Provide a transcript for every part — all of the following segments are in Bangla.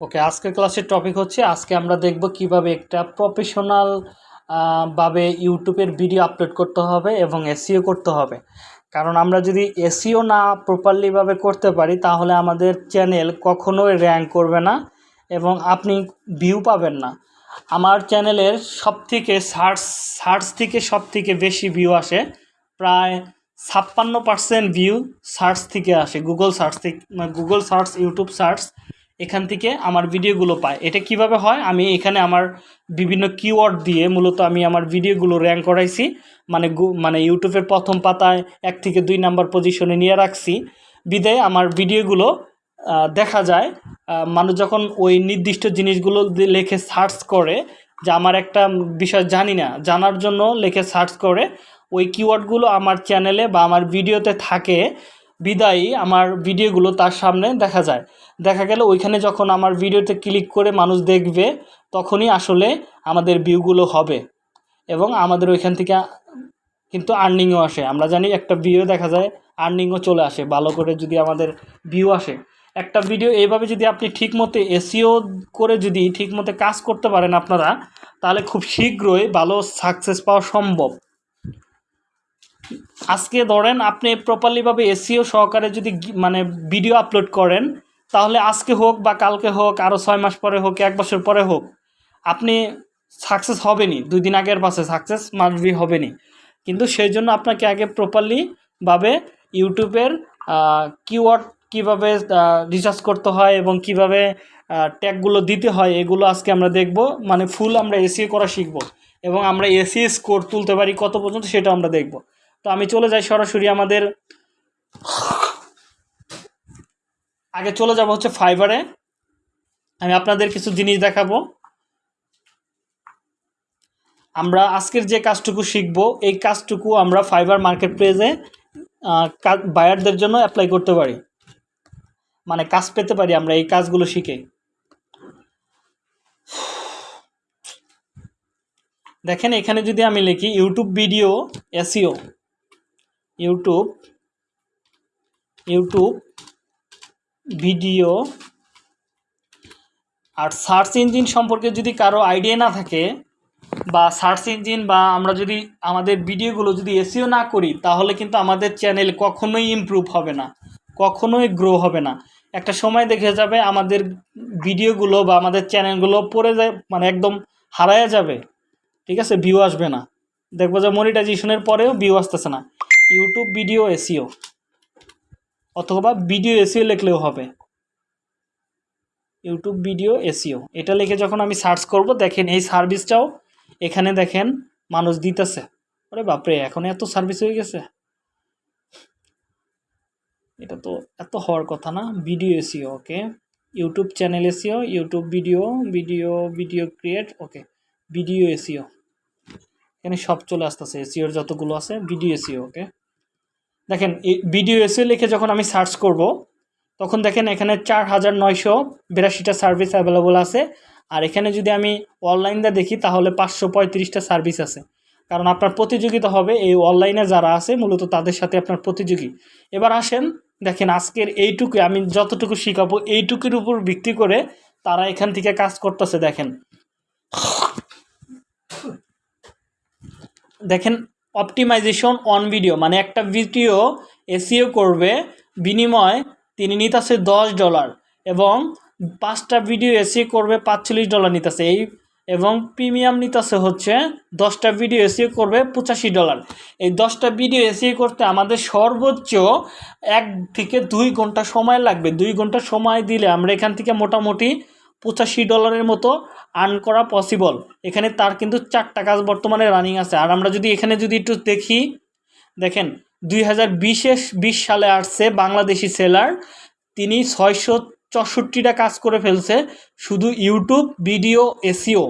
ওকে আজকের ক্লাসের টপিক হচ্ছে, আজকে আমরা দেখব কীভাবে একটা প্রফেশনাল ভাবে ইউটিউবের ভিডিও আপলোড করতে হবে এবং এসিও করতে হবে। কারণ আমরা যদি এসিও না প্রপারলিভাবে করতে পারি, তাহলে আমাদের চ্যানেল কখনোই র্যাঙ্ক করবে না এবং আপনি ভিউ পাবেন না। আমার চ্যানেলের সব থেকে সার্চ সার্চ থেকে সব থেকে বেশি ভিউ আসে, প্রায় ছাপ্পান্ন পার্সেন্ট ভিউ সার্চ থেকে আসে গুগল সার্চ থেকে গুগল সার্চ ইউটিউব সার্চ এখান থেকে আমার ভিডিওগুলো পায়। এটা কীভাবে হয়? আমি এখানে আমার বিভিন্ন কিওয়ার্ড দিয়ে মূলত আমি আমার ভিডিওগুলো র্যাঙ্ক করাইছি। মানে মানে ইউটিউবের প্রথম পাতায় এক থেকে দুই নাম্বার পজিশনে নিয়ে রাখছি। বিদায় আমার ভিডিওগুলো দেখা যায় মানুষ যখন ওই নির্দিষ্ট জিনিসগুলো লেখে সার্চ করে, যে আমার একটা বিষয় জানি না, জানার জন্য লেখে সার্চ করে, ওই কিওয়ার্ডগুলো আমার চ্যানেলে বা আমার ভিডিওতে থাকে। বিদায়ী আমার ভিডিওগুলো তার সামনে দেখা যায়। দেখা গেল ওইখানে যখন আমার ভিডিওতে ক্লিক করে মানুষ দেখবে, তখনই আসলে আমাদের ভিউগুলো হবে এবং আমাদের ওইখান থেকে কিন্তু আর্নিংও আসে। আমরা জানি একটা ভিউ দেখা যায় আর্নিংও চলে আসে, ভালো করে যদি আমাদের ভিউ আসে। একটা ভিডিও এইভাবে যদি আপনি ঠিকমতো এসিও করে যদি ঠিকমতো কাজ করতে পারেন আপনারা, তাহলে খুব শীঘ্রই ভালো সাকসেস পাওয়া সম্ভব। আজকে ধরেন আপনি প্রপারলিভাবে এসিও সহকারে যদি মানে ভিডিও আপলোড করেন তাহলে আজকে হোক বা কালকে হোক আরও ছয় মাস পরে হোক, এক বছর পরে হোক, আপনি সাকসেস হবেনি দুই দিন আগের পাশে সাকসেস মাসবি হবেনি কিন্তু সেই জন্য আপনাকে আগে প্রপারলিভাবে ইউটিউবের কিওয়ার্ড কীভাবে রিসার্চ করতে হয় এবং কীভাবে ট্যাগগুলো দিতে হয়, এগুলো আজকে আমরা দেখব। মানে ফুল আমরা এসিও করা শিখব এবং আমরা এসি স্কোর তুলতে পারি কত পর্যন্ত সেটা আমরা দেখব। তো আমি চলে যাই সরাসরি আমাদের আগে চলে যাব হচ্ছে ফাইবারে আমি আপনাদের কিছু জিনিস দেখাবো। আমরা আজকের যে কাজটুকু শিখব, এই কাজটুকু আমরা ফাইবার মার্কেট প্লেসে বায়ারদের জন্য অ্যাপ্লাই করতে পারি। মানে কাজ পেতে পারি আমরা এই কাজগুলো শিখে। দেখেন, এখানে যদি আমি লিখি YouTube video SEO YouTube YouTube video আর সার্চ ইঞ্জিন সম্পর্কে যদি কারও আইডিয়া না থাকে বা সার্চ ইঞ্জিন বা আমরা যদি আমাদের ভিডিওগুলো যদি এসিও না করি, তাহলে কিন্তু আমাদের চ্যানেল কখনোই ইমপ্রুভ হবে না, কখনোই গ্রো হবে না। একটা সময় দেখে যাবে আমাদের ভিডিওগুলো বা আমাদের চ্যানেলগুলো পড়ে যায় মানে একদম হারায়া যাবে। ঠিক আছে? ভিউ আসবে না। দেখব যে মনিটাইজেশনের পরেও ভিউ আসতেছে না। ইউটিউব ভিডিও এসিও অথবা ভিডিও এসিও লিখলেও হবে। ইউটিউব ভিডিও এসিও এটা লিখে যখন আমি সার্চ করব, দেখেন এই সার্ভিসটাও এখানে দেখেন মানুষ দিতেছে। ওরে বাপরে, এখন এত সার্ভিস হয়ে গেছে। এটা তো এত হওয়ার কথা না। Video SEO okay YouTube channel SEO YouTube video video video create okay video SEO এখানে সব চলে আসতেছে এসিওর যতগুলো আছে ভিডিও এসিও ওকে দেখেন এসিও লিখে যখন আমি সার্চ করব, তখন দেখেন এখানে চার হাজার নয়শো বিরাশিটা সার্ভিস অ্যাভেলেবল আছে। আর এখানে যদি আমি অনলাইনটা দেখি, তাহলে পাঁচশো পঁয়ত্রিশটা সার্ভিস আছে। কারণ আপনার প্রতিযোগিতা হবে, এই অনলাইনে যারা আছে, মূলত তাদের সাথে আপনার প্রতিযোগী। এবার আসেন, দেখেন আজকের এইটুকু, আমি যতটুকু শিখাবো, এইটুকুর উপর ভিত্তি করে তারা এখান থেকে কাজ করতেছে, দেখেন। দেখেন অপটিমাইজেশন অন ভিডিও মানে একটা ভিডিও এসিও করবে, বিনিময় তিনি নিতেছে দশ ডলার এবং পাঁচটা ভিডিও এসিও করবে পাঁচচল্লিশ ডলার নিতেছে। এই এবং প্রিমিয়াম নিতেছে হচ্ছে দশটা ভিডিও এসিও করবে পঁচাশি ডলার এই দশটা ভিডিও এসিও করতে আমাদের সর্বোচ্চ এক থেকে দুই ঘণ্টা সময় লাগবে। দুই ঘণ্টা সময় দিলে আমরা এখান থেকে মোটামুটি পঁচাশি ডলারের মতো আর্ন করা পসিবল এখানে তার কিন্তু চারটা কাজ বর্তমানে রানিং আছে। আর আমরা যদি এখানে যদি একটু দেখি, দেখেন, দুই হাজার বিশে সালে আসছে বাংলাদেশি সেলার তিনি ছয়শো চৌষট্টিটা কাজ করে ফেলছে, শুধু ইউটিউব, ভিডিও এসিও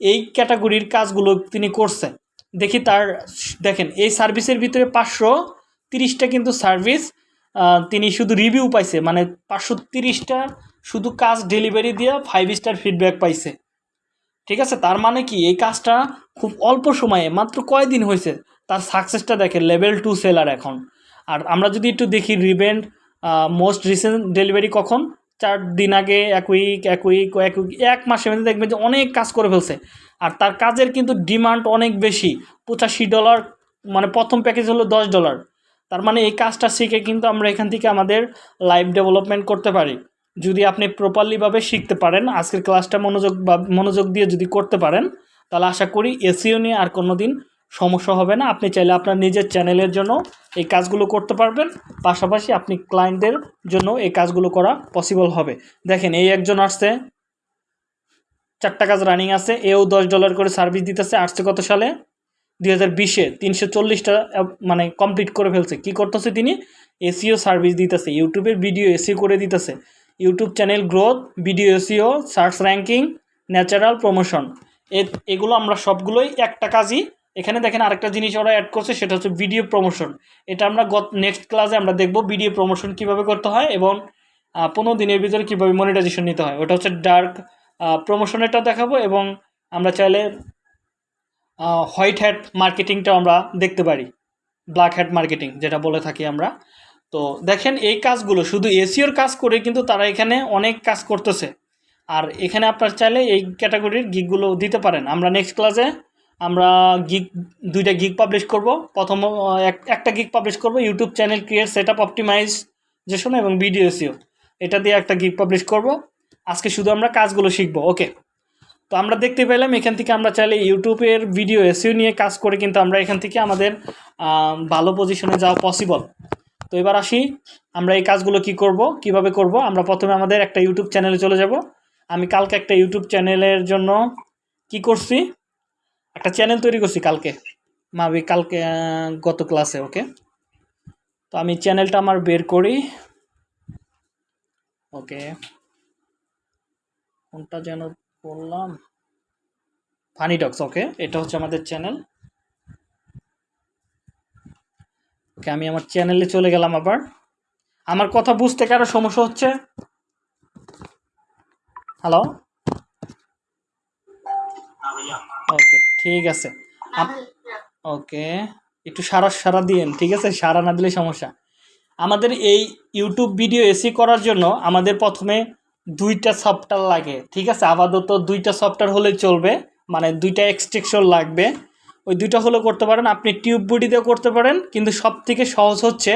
এই ক্যাটাগরির কাজগুলো তিনি করছে। দেখি তার, দেখেন, এই সার্ভিসের ভিতরে পাঁচশো তিরিশটা কিন্তু সার্ভিস তিনি শুধু রিভিউ পাইছে। মানে পাঁচশো তিরিশটা শুধু কাজ ডেলিভারি দিয়ে ফাইভ স্টার ফিডব্যাক পাইছে। ঠিক আছে, তার মানে কি, এই কাজটা খুব অল্প সময়ে, মাত্র কয়দিন হয়েছে, তার সাকসেসটা দেখে লেভেল টু সেলার এখন। আর আমরা যদি একটু দেখি রিভেন্ট মোস্ট রিসেন্ট ডেলিভারি কখন? চার দিন আগে, এক উইক এক উইক এক উইক এক মাসের মধ্যে দেখবেন যে অনেক কাজ করে ফেলছে। আর তার কাজের কিন্তু ডিমান্ড অনেক বেশি, পঁচাশি ডলার মানে প্রথম প্যাকেজ হলো দশ ডলার তার মানে এই কাজটা শিখে কিন্তু আমরা এখান থেকে আমাদের লাইফ ডেভেলপমেন্ট করতে পারি। যদি আপনি প্রপারলিভাবে শিখতে পারেন, আজকের ক্লাসটা মনোযোগ বা, মনোযোগ দিয়ে যদি করতে পারেন, তাহলে আশা করি এসিও নিয়ে আর কোনো দিন সমস্যা হবে না। আপনি চাইলে আপনার নিজের চ্যানেলের জন্য এই কাজগুলো করতে পারবেন। পাশাপাশি আপনি ক্লায়েন্টদের জন্য এই কাজগুলো করা পসিবল হবে। দেখেন, এই একজন আসছে, চারটা কাজ রানিং আছে, এও দশ ডলার করে সার্ভিস দিতেছে, আসছে কত সালে? দুই হাজার বিশে, তিনশো চল্লিশটা মানে কমপ্লিট করে ফেলছে। কি করতেছে তিনি? এসিও সার্ভিস দিতেছে ইউটিউবের ভিডিও এসিও করে দিতেছে। YouTube channel growth video SEO search ranking natural promotion এগুলো আমরা সবগুলোই একটা কাজই। এখানে দেখেন আরেকটা জিনিস ওরা অ্যাড করছে, সেটা হচ্ছে ভিডিও প্রমোশন এটা আমরা গত নেক্সট ক্লাসে আমরা দেখব ভিডিও প্রমোশন কীভাবে করতে হয় এবং পনেরো দিনের ভিতরে কীভাবে মনিটাইজেশন নিতে হয়। ওটা হচ্ছে ডার্ক প্রমোশনেরটা দেখাবো এবং আমরা চাইলে হোয়াইট হ্যাট মার্কেটিংটাও আমরা দেখতে পারি। ব্ল্যাক হ্যাট মার্কেটিং যেটা বলে থাকি আমরা। তো দেখেন এই কাজগুলো, শুধু এসিওর কাজ করে কিন্তু তারা এখানে অনেক কাজ করতেছে। আর এখানে আপনার চাইলে এই ক্যাটাগরির গিকগুলো দিতে পারেন। আমরা নেক্সট ক্লাসে আমরা গিক দুইটা গিক পাবলিশ করব। প্রথম একটা গিক পাবলিশ করব YouTube channel create set up optimization এবং ভিডিও এসিও এটা দিয়ে একটা গিক পাবলিশ করব। আজকে শুধু আমরা কাজগুলো শিখব, ওকে? তো আমরা দেখতে পেলাম, এখান থেকে আমরা চাইলে ইউটিউবের ভিডিও এসিও নিয়ে কাজ করে কিন্তু আমরা এখান থেকে আমাদের ভালো পজিশনে যাওয়া পসিবল তো এবার আসি, আমরা এই কাজগুলো কি করব, কীভাবে করব? আমরা প্রথমে আমাদের একটা ইউটিউব চ্যানেলে চলে যাব। আমি কালকে একটা ইউটিউব চ্যানেলের জন্য কি করছি? একটা চ্যানেল তৈরি করছি কালকে। মাবি, কালকে গত ক্লাসে ওকে তো আমি চ্যানেলটা আমার বের করি। ওকে কোনটা যেন বললাম? ফানি ডক্স ওকে এটা হচ্ছে আমাদের চ্যানেল ওকে আমি আমার চ্যানেলে চলে গেলাম আবার। আমার কথা বুঝতে কারও সমস্যা হচ্ছে? হ্যালো ওকে ঠিক আছে। ওকে একটু সারা সারা দিন ঠিক আছে? সারা না দিলে সমস্যা। আমাদের এই ইউটিউব ভিডিও এসি করার জন্য আমাদের প্রথমে দুইটা সফটওয়্যার লাগে, ঠিক আছে? আপাতত দুইটা সফটওয়্যার হলেই চলবে মানে দুইটা এক্সট্রেকশন লাগবে। ওই দুইটা হলে করতে পারেন। আপনি টিউব বডিতেও করতে পারেন, কিন্তু সব থেকে সহজ হচ্ছে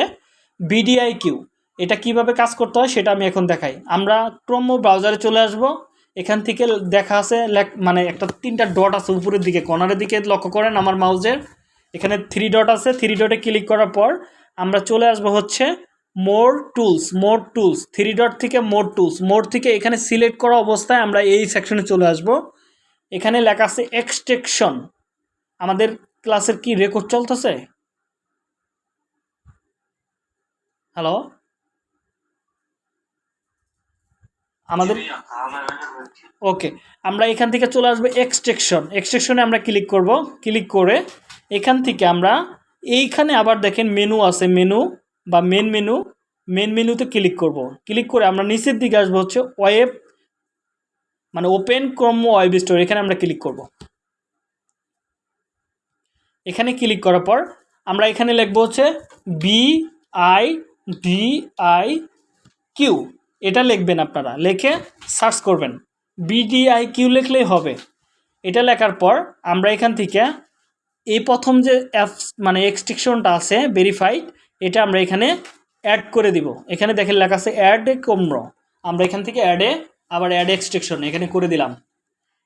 বিডিআই কিউ এটা কীভাবে কাজ করতে হয় সেটা আমি এখন দেখাই। আমরা ক্রম ব্রাউজারে চলে আসব। এখান থেকে দেখা আছে মানে একটা তিনটা ডট আছে উপরের দিকে, কর্নারের দিকে লক্ষ্য করেন আমার মাউজের। এখানে থ্রি ডট আছে থ্রি ডটে ক্লিক করার পর আমরা চলে আসব হচ্ছে more tools more tools three dot থেকে মোর টুলস মোর থেকে এখানে সিলেক্ট করা অবস্থায় আমরা এই সেকশনে চলে আসব। এখানে লেখা আছে এক্সটেকশন আমাদের ক্লাসের কি রেকর্ড চলতেছে? হ্যালো আমাদের ওকে আমরা এখান থেকে চলে আসব এক্সট্রেকশন এক্সট্রেকশনে আমরা ক্লিক করব। ক্লিক করে এখান থেকে আমরা এইখানে আবার দেখেন মেনু আছে মেনু বা মেন মেনু মেন মেনুতে ক্লিক করব। ক্লিক করে আমরা নিচের দিকে আসব হচ্ছে ওয়েব মানে ওপেন ক্রম ওয়েব স্টোর এখানে আমরা ক্লিক করব। এখানে ক্লিক করার পর আমরা এখানে লিখব হচ্ছে B I D I Q এটা লিখবেন আপনারা, লিখে সার্চ করবেন। বিডিআই কিউ লিখলেই হবে। এটা লেখার পর আমরা এখান থেকে এই প্রথম যে অ্যাপস মানে এক্সট্রিকশনটা আছে ভেরিফাইড এটা আমরা এখানে অ্যাড করে দিব। এখানে দেখেন লেখা আছে অ্যাড কমর আমরা এখান থেকে অ্যাডে আবার অ্যাড এক্সট্রিকশন এখানে করে দিলাম।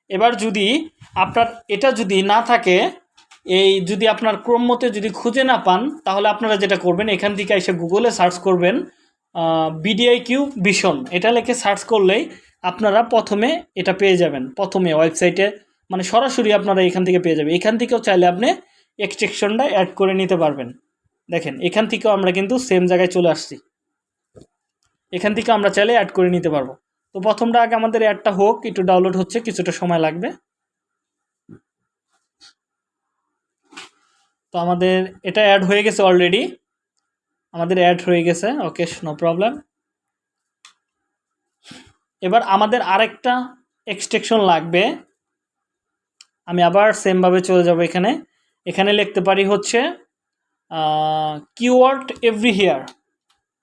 এবার যদি আপনার, এটা যদি না থাকে এই যদি আপনার ক্রম মতে যদি খুঁজে না পান, তাহলে আপনারা যেটা করবেন, এখান থেকে এসে গুগলে সার্চ করবেন বিডিআই কিউ ভিশন এটা লিখে সার্চ করলেই আপনারা প্রথমে এটা পেয়ে যাবেন। প্রথমে ওয়েবসাইটে মানে সরাসরি আপনারা এখান থেকে পেয়ে যাবেন। এখান থেকেও চাইলে আপনি এক্সট্রেকশনটা অ্যাড করে নিতে পারবেন। দেখেন, এখান থেকেও আমরা কিন্তু সেম জায়গায় চলে আসছি। এখান থেকে আমরা চাইলে অ্যাড করে নিতে পারব। তো প্রথমটা আগে আমাদের অ্যাডটা হোক, একটু ডাউনলোড হচ্ছে, কিছুটা সময় লাগবে। তো আমাদের এটা অ্যাড হয়ে গেছে অলরেডি আমাদের অ্যাড হয়ে গেছে ওকে নো প্রবলেম এবার আমাদের আরেকটা এক্সটেকশন লাগবে। আমি আবার সেমভাবে চলে যাব এখানে। এখানে লিখতে পারি হচ্ছে keyword everywhere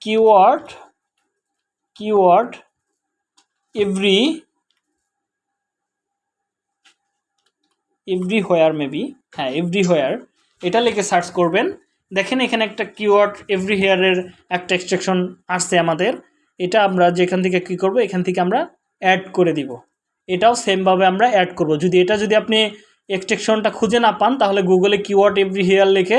keyword keyword every everywhere maybe হ্যাঁ এভরি হোয়ার এটা লিখে সার্চ করবেন। দেখেন এখানে একটা কিওয়ার্ড এভরি হেয়ারের একটা এক্সট্রাকশন আসছে আমাদের। এটা আমরা যেখান থেকে কী করব, এখান থেকে আমরা অ্যাড করে দিব। এটাও সেমভাবে আমরা অ্যাড করব। যদি এটা যদি আপনি এক্সট্রাকশনটা খুঁজে না পান, তাহলে গুগলে কিওয়ার্ড এভরি হেয়ার লিখে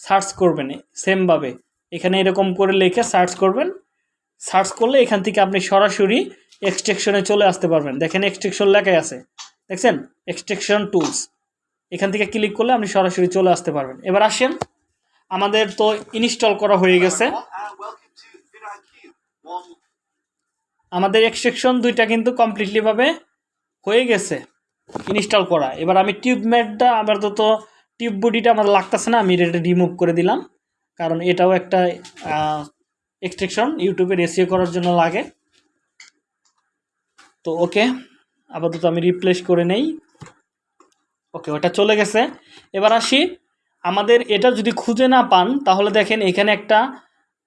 সার্চ করবেন। সেমভাবে এখানে এরকম করে লিখে সার্চ করবেন। সার্চ করলে এখান থেকে আপনি সরাসরি এক্সট্রাকশনে চলে আসতে পারবেন। দেখেন এক্সট্রাকশন লেখাই আছে। দেখছেন? এক্সট্রাকশন টুলস এখান থেকে ক্লিক করলে আপনি সরাসরি চলে আসতে পারবেন। এবার আসেন। আমাদের তো ইনস্টল করা হয়ে গেছে. আমাদের এক্সট্রাকশন দুইটা কিন্তু কমপ্লিটলিভাবে হয়ে গেছে ইনস্টল করা। এবার আমি টিউব ম্যাটটা আপাতত টিউব বডিটা আমার লাগতেছে না, আমি এটা রিমুভ করে দিলাম। কারণ এটাও একটা এক্সট্রেকশন ইউটিউবে এসিও করার জন্য লাগে। তো ওকে আপাতত আমি রিপ্লেস করে নেই। ওকে, ওটা চলে গেছে। এবার আসি। আমাদের এটা যদি খুঁজে না পান, তাহলে দেখেন এখানে একটা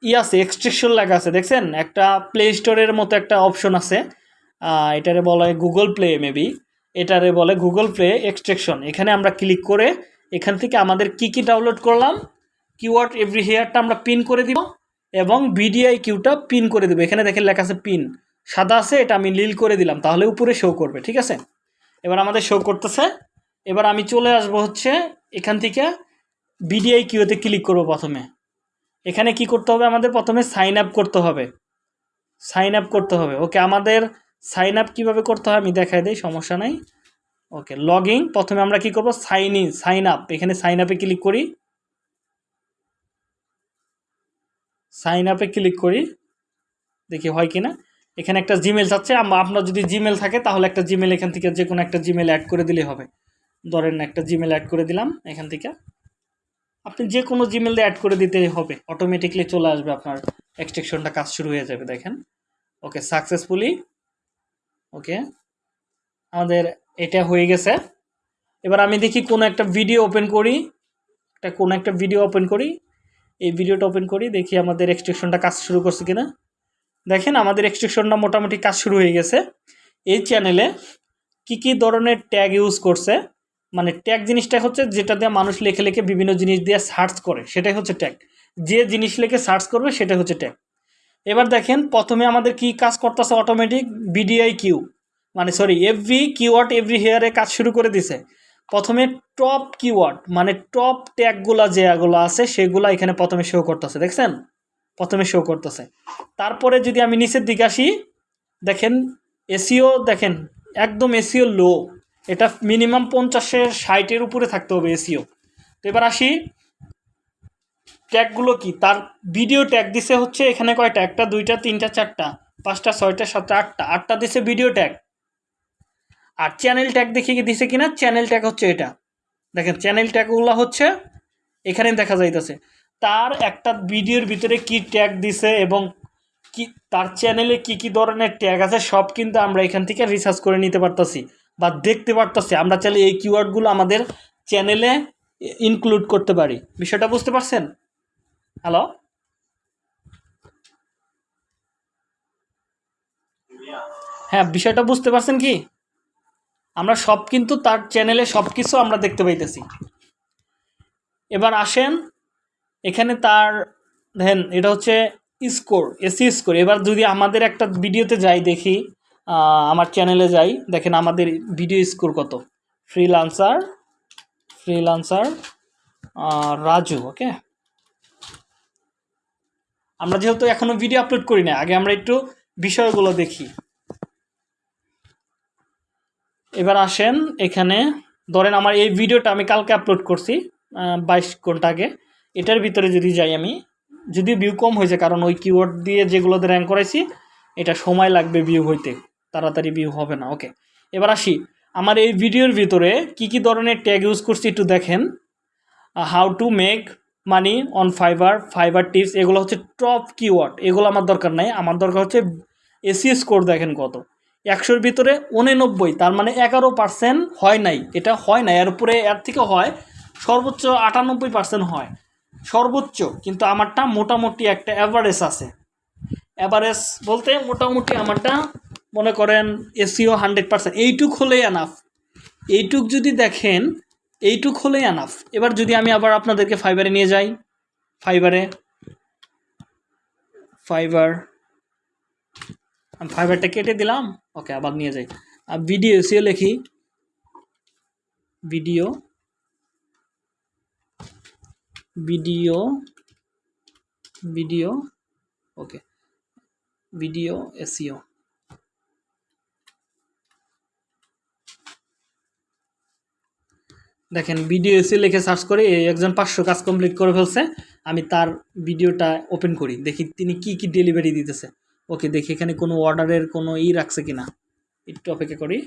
ই আছে এক্সট্রাকশন লেখা আছে, দেখছেন? একটা প্লে স্টোরের মতো একটা অপশন আছে। এটারে বলা হয় গুগল প্লে মেবি এটারে বলে গুগল প্লে এক্সট্রাকশন এখানে আমরা ক্লিক করে এখান থেকে আমাদের কি কি ডাউনলোড করলাম? কিওয়ার্ড এভরি হেয়ারটা আমরা পিন করে দিব এবং বিডিআই কিউটা পিন করে দেবো। এখানে দেখেন লেখা আছে পিন সাদা আছে, এটা আমি লীল করে দিলাম, তাহলে উপরে শো করবে, ঠিক আছে? এবার আমাদের শো করতেছে। এবার আমি চলে আসব হচ্ছে এখান থেকে বিডিআই কিউতে ক্লিক করব প্রথমে। এখানে কি করতে হবে? আমাদের প্রথমে সাইন আপ করতে হবে। সাইন আপ করতে হবে। ওকে, আমাদের সাইন আপ কীভাবে করতে হয় আমি দেখাই দিই, সমস্যা নাই। ওকে লগ প্রথমে আমরা কি করব? সাইন ইন সাইন আপ এখানে সাইন আপে ক্লিক করি। সাইন আপে ক্লিক করি। দেখি হয় কি না এখানে একটা জিমেল চাচ্ছে আপনার যদি জিমেল থাকে, তাহলে একটা জিমেল এখান থেকে যে কোনো একটা জিমেল অ্যাড করে দিলেই হবে। ধরেন একটা জিমেল অ্যাড করে দিলাম, এখান থেকে। আপনি যে কোনো জিমেল দিয়ে অ্যাড করে দিতে হবে। অটোমেটিকলি চলে আসবে আপনার এক্সটেকশনটা কাজ শুরু হয়ে যাবে, দেখেন। ওকে সাকসেসফুলি ওকে আমাদের এটা হয়ে গেছে। এবার আমি দেখি কোনো একটা ভিডিও ওপেন করি। একটা, কোনো একটা ভিডিও ওপেন করি। এই ভিডিওটা ওপেন করি, দেখি আমাদের এক্সটেকশনটা কাজ শুরু করছে কিনা। দেখেন, আমাদের এক্সটেকশনটা মোটামুটি কাজ শুরু হয়ে গেছে। এই চ্যানেলে কি কি ধরনের ট্যাগ ইউজ করছে? মানে ট্যাগ জিনিসটা হচ্ছে যেটা দিয়ে মানুষ লেখে লেখে বিভিন্ন জিনিস দিয়ে সার্চ করে, সেটাই হচ্ছে ট্যাগ যে জিনিস লিখে সার্চ করবে, সেটাই হচ্ছে ট্যাগ এবার দেখেন, প্রথমে আমাদের কি কাজ করতেছে অটোমেটিক বিডিআই কিউ মানে সরি এভরি কিওয়ার্ড এভরি হেয়ারে কাজ শুরু করে দিছে। প্রথমে টপ কিওয়ার্ড মানে টপ ট্যাগগুলো যেগুলো আছে, সেগুলো এখানে প্রথমে শো করতেছে, দেখছেন? প্রথমে শো করতেছে। তারপরে যদি আমি নিচের দিকে আসি, দেখেন এসিও দেখেন, একদম এসিও লো এটা মিনিমাম পঞ্চাশের ষাটের উপরে থাকতে হবে এসিও তো এবার আসি, ট্যাগগুলো কি? তার ভিডিও ট্যাগ দিছে হচ্ছে এখানে কয়টা? একটা, দুইটা, তিনটা, চারটা, পাঁচটা, ছয়টা, সাতটা, আটটা। আটটা দিছে ভিডিও ট্যাগ আর চ্যানেল ট্যাগ দেখি কি দিছে কিনা? চ্যানেল ট্যাগ হচ্ছে এটা। দেখেন চ্যানেল ট্যাগগুলো হচ্ছে এখানে দেখা যাইতেছে। তার একটা ভিডিওর ভিতরে কি ট্যাগ দিছে এবং কি, তার চ্যানেলে কি কি ধরনের ট্যাগ আছে সব কিন্তু আমরা এখান থেকে রিসার্চ করে নিতে পারতাছি। বা দেখতে পারতাছি। আমরা চাইলে এই কিওয়ার্ডগুলো আমাদের চ্যানেলে ইনক্লুড করতে পারি। বিষয়টা বুঝতে পারছেন? হ্যালো হ্যাঁ বিষয়টা বুঝতে পারছেন কি? আমরা সব কিন্তু তার চ্যানেলে সব কিছু আমরা দেখতে পাইতেছি। এবার আসেন, এখানে তার, দেখেন, এটা হচ্ছে স্কোর এসি স্কোর এবার যদি আমাদের একটা ভিডিওতে যাই দেখি আমার চ্যানেলে যাই। দেখেন আমাদের ভিডিও স্কোর কত? ফ্রিলান্সার ফ্রিলান্সার রাজু ওকে আমরা যেহেতু এখনও ভিডিও আপলোড করি না আগে আমরা একটু বিষয়গুলো দেখি। এবার আসেন এখানে। ধরেন আমার এই ভিডিওটা আমি কালকে আপলোড করছি বাইশ ঘণ্টা আগে। এটার ভিতরে যদি যাই আমি, যদি ভিউ কম হয়েছে, কারণ ওই কিওয়ার্ড দিয়ে যেগুলোতে র্যাঙ্ক করাইছি, এটা সময় লাগবে ভিউ হইতে। তাড়াতাড়ি ভিউ হবে না ওকে এবার আসি, আমার এই ভিডিওর ভিতরে কি কি ধরনের ট্যাগ ইউজ করছি একটু দেখেন। How to make money on Fiverr Fiverr tips এগুলো হচ্ছে টপ কিওয়ার্ড এগুলো আমার দরকার নাই। আমার দরকার হচ্ছে এসি স্কোর দেখেন কত। একশোর ভিতরে উননব্বই, তার মানে এগারো পার্সেন্ট হয় নাই। এটা হয় না এর উপরে, এর থেকে হয়, সর্বোচ্চ আটানব্বই পার্সেন্ট হয়। সর্বোচ্চ, কিন্তু আমারটা মোটামুটি একটা অ্যাভারেজ আছে। অ্যাভারেজ বলতে মোটামুটি আমারটা মনে করেন এসিও হান্ড্রেড পার্সেন্ট, এইটুক হলেই আনাফ এইটুক যদি দেখেন, এইটুক হলেই আনাফ এবার যদি আমি আবার আপনাদেরকে ফাইবারে নিয়ে যাই ফাইবারে ফাইবার আমি ফাইবারটা কেটে দিলাম। ওকে আবার নিয়ে যাই। আর ভিডিও এসিও লিখি। Video video video okay video SEO. দেখেন ভিডিও এসে লিখে সার্চ করে একজন পাঁচশো কাজ কমপ্লিট করে ফেলছে। আমি তার ভিডিওটা ওপেন করি, দেখি তিনি কি কি ডেলিভারি দিতেছে। ওকে দেখি এখানে কোনো অর্ডারের কোনো ই রাখছে কিনা। একটু অপেক্ষা করি।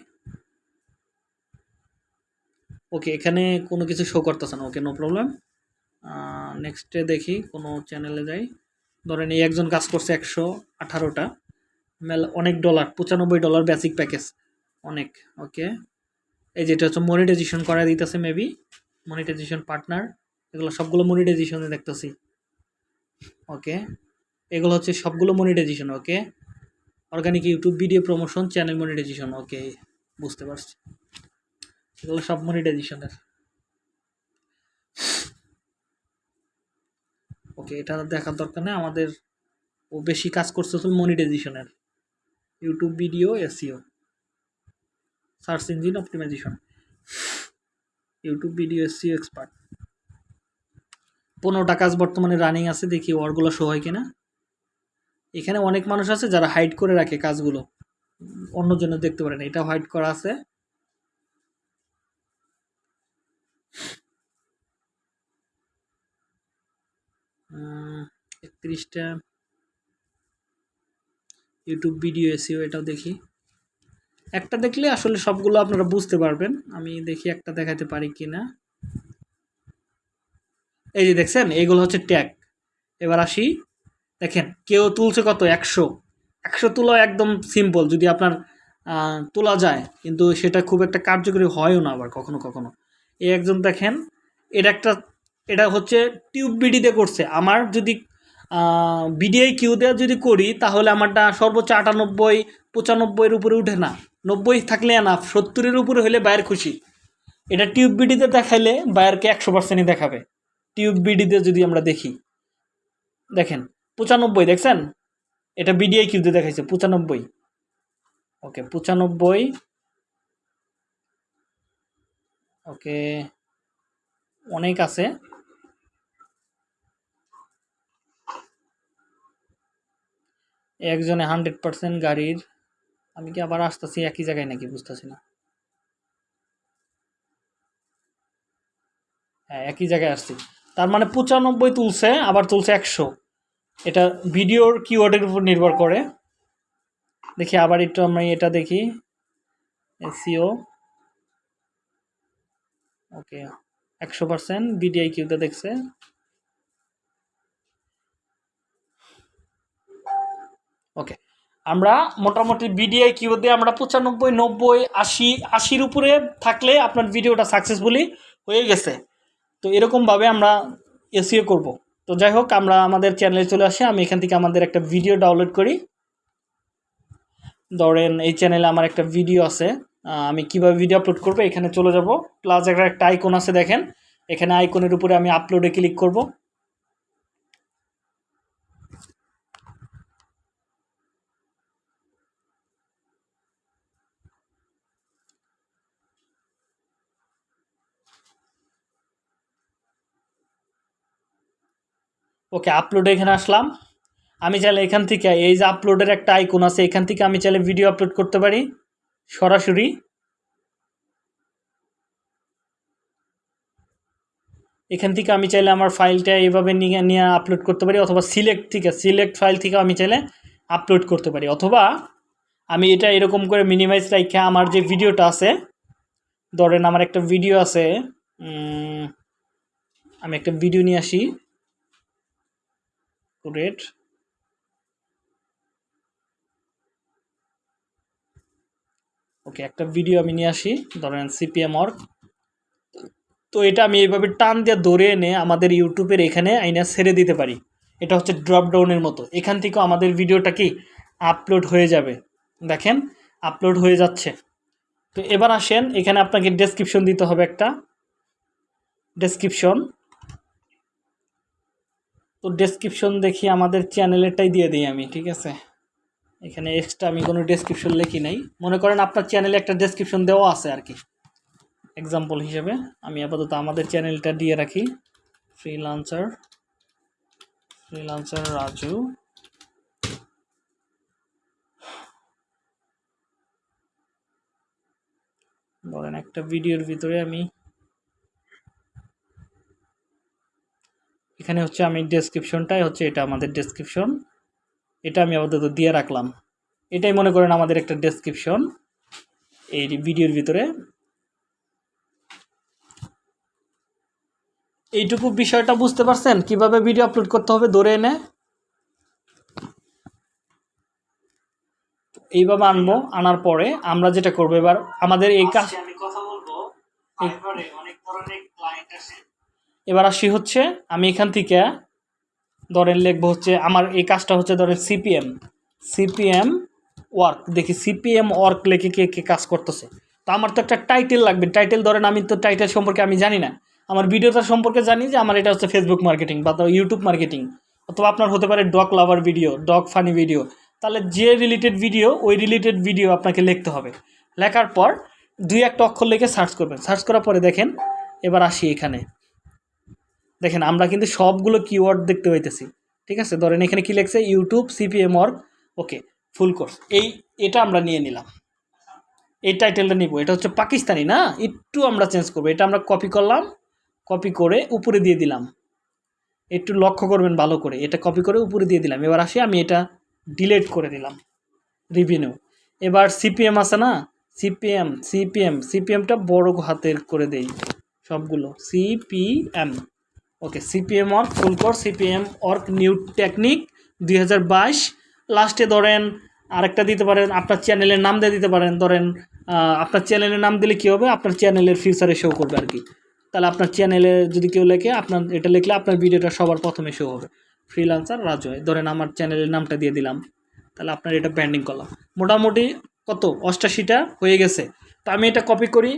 ওকে, এখানে কোনো কিছু শো করতেছে না। ওকে নো প্রবলেম নেক্সটে দেখি কোনো চ্যানেলে যাই। ধরেন এই একজন কাজ করছে একশো আঠারোটা। মেল, অনেক ডলার পঁচানব্বই ডলার বেসিক প্যাকেজ অনেক ওকে এই যেটা হচ্ছে মনিটাইজেশন করা দিতেছে মেবি মনিটাইজেশন পার্টনার এগুলো সবগুলো মনিটাইজেশনে দেখতেছি। ওকে এগুলো হচ্ছে সবগুলো monetization okay organic YouTube video promotion channel monetization okay বুঝতে পারছি। এগুলো সব মনিটাইজেশনের ওকে এটা দেখার দরকার নেই, আমাদের ও বেশি কাজ করছে হচ্ছে মনিটাইজেশনের YouTube video SEO search engine optimization. YouTube video SEO expert. পনেরোটা কাজ বর্তমানে রানিং আছে, দেখি ওয়ারগুলো শো হয় কিনা। এখানে অনেক মানুষ আছে যারা হাইড করে রাখে কাজগুলো। অন্যজনের দেখতে পারে না এটা হাইড করা আছে। একত্রিশটা। ইউটিউব ভিডিও এসিও এটাও দেখি। একটা দেখলে আসলে সবগুলো আপনারা বুঝতে পারবেন। আমি দেখি একটা দেখাতে পারি কি না এই যে দেখছেন এইগুলো হচ্ছে ট্যাগ। এবার আসি। দেখেন, কেউ তুলছে কত? একশো। একশো তোলা একদম সিম্পল। যদি আপনার তোলা যায়, কিন্তু সেটা খুব একটা কার্যকরী হয়ও না আবার কখনো কখনো। এই একজন দেখেন এটা একটা, এটা হচ্ছে টিউব বিডিতে করছে। আমার যদি বিডিআই কিউ দেওয়া যদি করি, তাহলে আমারটা সর্বোচ্চ আটানব্বই, পঁচানব্বইয়ের উপরে উঠে না। নব্বই থাকলে না সত্তরের উপরে হলে বায়ের খুশি। এটা টিউব বিডিতে দেখাইলে বায়ারকে একশো পার্সেন্টই দেখাবে। টিউব বিডিতে যদি আমরা দেখি, দেখেন, পঁচানব্বই, দেখছেন? এটা বিডিআই কিউতে দেখাইছে, পঁচানব্বই। ওকে পঁচানব্বই। ওকে, অনেক আছে। একজনে হান্ড্রেড পার্সেন্ট গাড়ির আমি কি আবার আসতেছি একই জায়গায় নাকি বুঝতেছি না? হ্যাঁ একই জায়গায় আসছি। তার মানে পঁচানব্বই তুলছে, আবার তুলছে একশো। এটা ভিডিওর কিওয়ার্ডের উপর নির্ভর করে। দেখি আবার একটু আমি এটা দেখি। এসিও ওকে, একশো পার্সেন্ট বিডিআই কিউতে দেখছে। ওকে আমরা মোটামুটি বিডিআই কিউ দিয়ে আমরা পঁচানব্বই, নব্বই, আশি, আশির উপরে থাকলে আপনার ভিডিওটা সাকসেসফুলি হয়ে গেছে। তো এরকমভাবে আমরা এসিও করব। তো যাই হোক, আমরা আমাদের চ্যানেলে চলে আসি। আমি এখান থেকে আমাদের একটা ভিডিও ডাউনলোড করি। ধরেন এই চ্যানেলে আমার একটা ভিডিও আছে। আমি কীভাবে ভিডিও আপলোড করব? এখানে চলে যাব। প্লাস একটা একটা আইকন আছে, দেখেন। এখানে আইকনের উপরে আমি আপলোডে ক্লিক করব। ওকে আপলোডে এখানে আসলাম। আমি চাইলে এখান থেকে, এই যে আপলোডের একটা আইকন আছে, এখান থেকে আমি চাইলে ভিডিও আপলোড করতে পারি, সরাসরি। এখান থেকে আমি চাইলে আমার ফাইলটা এইভাবে নিয়ে নিয়ে আপলোড করতে পারি, অথবা সিলেক্ট থেকে সিলেক্ট ফাইল থেকে আমি চাইলে আপলোড করতে পারি। অথবা আমি এটা এরকম করে মিনিমাইজ রাখে আমার যে ভিডিওটা আছে, ধরেন আমার একটা ভিডিও আছে আমি একটা ভিডিও নিয়ে আসি। রেট। ওকে, একটা ভিডিও আমি নিয়ে আসি। ধরেন সিপিএম অর্ক তো এটা আমি এইভাবে টান দিয়ে ধরে এনে আমাদের ইউটিউবের এখানে আইনা ছেড়ে দিতে পারি। এটা হচ্ছে ড্রপ ডাউনের মতো। এখান থেকেও আমাদের ভিডিওটা কি আপলোড হয়ে যাবে। দেখেন আপলোড হয়ে যাচ্ছে। তো এবার আসেন, এখানে আপনাকে ডেসক্রিপশন দিতে হবে একটা। ডেসক্রিপশন তো ডেসক্রিপশন দেখি, আমাদের চ্যানেলেরটাই দিয়ে দিই আমি, ঠিক আছে? এখানে এক্সট্রা আমি কোনো ডেসক্রিপশন লিখি নাই। মনে করেন আপনার চ্যানেলে একটা ডেসক্রিপশন দেওয়া আছে আর কি। এক্সাম্পল হিসেবে, আমি আপাতত আমাদের চ্যানেলটা দিয়ে রাখি। Freelancer freelancer Raju. ধরেন একটা ভিডিওর ভিতরে আমি এখানে হচ্ছে আমি ডেসক্রিপশনটাই হচ্ছে এটা আমাদের ডেসক্রিপশন এটা আমি আপাতত দিয়ে রাখলাম। এটাই মনে করেন আমাদের একটা ডেসক্রিপশন এই ভিডিওর ভিতরে। এইটুকু বিষয়টা বুঝতে পারছেন? কীভাবে ভিডিও আপলোড করতে হবে? ধরে এনে। এইভাবে আনব আনার পরে আমরা যেটা করব এবার আমাদের এই কাজ আমি কথা বলব। অনেক ধরনের এবার আসি হচ্ছে, আমি এখান থেকে ধরেন লিখব হচ্ছে, আমার এই কাজটা হচ্ছে ধরেন সিপিএম সিপিএম ওয়ার্ক দেখি সিপিএম ওয়ার্ক লেখে কে কে কাজ করতেছে। তো আমার তো একটা টাইটেল লাগবে টাইটেল ধরেন আমি তো টাইটেল সম্পর্কে আমি জানি না। আমার ভিডিওটা সম্পর্কে জানি যে আমার এটা হচ্ছে ফেসবুক মার্কেটিং বা ইউটিউব মার্কেটিং অথবা আপনার হতে পারে dog lover video dog funny video তাহলে যে রিলেটেড ভিডিও ওই রিলেটেড ভিডিও আপনাকে লিখতে হবে। লেখার পর দুই একটা অক্ষর লিখে সার্চ করবেন। সার্চ করার পরে দেখেন, এবার আসি এখানে। দেখেন, আমরা কিন্তু সবগুলো কিওয়ার্ড দেখতে পাইতেছি। ঠিক আছে? ধরেন এখানে কি লেখছে? YouTube CPM work okay full course এই, এটা আমরা নিয়ে নিলাম। এই টাইটেলটা নিব। এটা হচ্ছে পাকিস্তানি, না? একটু আমরা চেঞ্জ করব। এটা আমরা কপি করলাম কপি করে উপরে দিয়ে দিলাম। একটু লক্ষ্য করবেন ভালো করে। এটা কপি করে উপরে দিয়ে দিলাম। এবার আসি, আমি এটা ডিলেট করে দিলাম। রিভিনিউ এবার সিপিএম আছে, না? সিপিএম সিপিএম সিপিএমটা বড় হাতের করে দেই সবগুলো। CPM okay CPM work full CPM work new technique দুই হাজার বাইশ। লাস্টে ধরেন আরেকটা দিতে পারেন, আপনার চ্যানেলের নাম দিয়ে দিতে পারেন। ধরেন আপনার চ্যানেলের নাম দিলে কী হবে? আপনার চ্যানেলের ফিউচারে শো করবে আর কি। তাহলে আপনার চ্যানেলে যদি কেউ লেখে, আপনার, এটা লিখলে আপনার ভিডিওটা সবার প্রথমে শো হবে। ফ্রিলান্সার রাজয় ধরেন আমার চ্যানেলের নামটা দিয়ে দিলাম। তাহলে আপনার এটা ব্যান্ডিং করলাম মোটামুটি কত? অষ্টাশিটা হয়ে গেছে। তো আমি এটা কপি করি।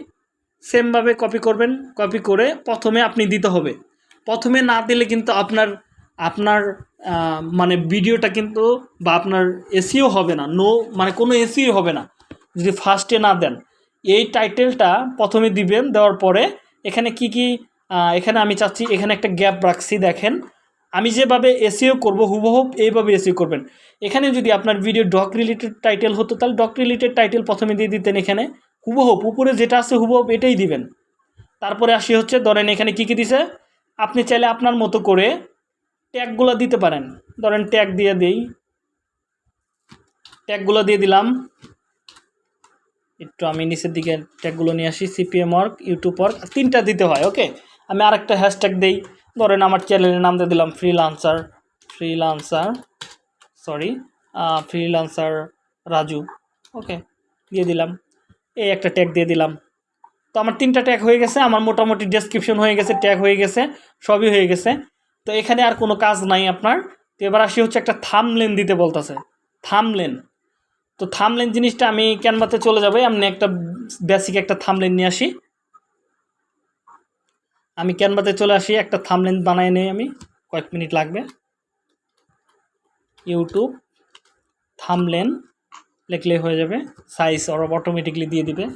সেমভাবে কপি করবেন। কপি করে প্রথমে আপনি দিতে হবে। প্রথমে না দিলে কিন্তু আপনার আপনার মানে ভিডিওটা কিন্তু বা আপনার এসিও হবে না। নো মানে কোনো এসিও হবে না। যদি ফার্স্টে না দেন। এই টাইটেলটা প্রথমে দিবেন, দেওয়ার পরে এখানে কি কি এখানে আমি চাচ্ছি, এখানে একটা গ্যাপ রাখছি, দেখেন। আমি যেভাবে এসিও করব, হুবহু এইভাবে এসিও করবেন। এখানে যদি আপনার ভিডিও ডক রিলেটেড টাইটেল হতো, তাহলে ডক রিলেটেড টাইটেল প্রথমে দিয়ে দিতেন এখানে। হুবহু, উপরে যেটা আছে হুবহুব এটাই দিবেন। তারপরে আসি হচ্ছে, ধরেন এখানে কী কী দিছে? আপনি চাইলে আপনার মতো করে ট্যাগগুলো দিতে পারেন। ধরেন ট্যাগ দিয়ে দিই। ট্যাগগুলো দিয়ে দিলাম। একটু আমি নিচের দিকে ট্যাগগুলো নিয়ে আসি সিপিএম ওয়ার্ক ইউটিউব ওয়ার্ক তিনটা দিতে হয়, ওকে? আমি আরেকটা হ্যাশট্যাগ দিই। ধরেন আমার চ্যানেলের নাম দিয়ে দিলাম freelancer freelancer sorry freelancer Raju, okay? দিয়ে দিলাম। এই একটা ট্যাগ দিয়ে দিলাম। তো আমার তিনটা ট্যাগ হয়ে গেছে, আমার মোটামুটি ডেসক্রিপশন হয়ে গেছে ট্যাগ হয়ে গেছে, সবই হয়ে গেছে। তো এখানে আর কোনো কাজ নাই আপনার। তো এবার আসি হচ্ছে একটা থামলেন দিতে বলতেছে। থামলেন তো থামলেন জিনিসটা আমি ক্যানভাতে চলে যাব, আমি একটা বেসিক একটা থামলেন নিয়ে আসি। আমি ক্যানভাতে চলে আসি, একটা থামলেন বানাই নেই আমি, কয়েক মিনিট লাগবে। ইউটিউব থামলেন লিখলে হয়ে যাবে। সাইজ ওরা অটোমেটিকলি দিয়ে দিবে।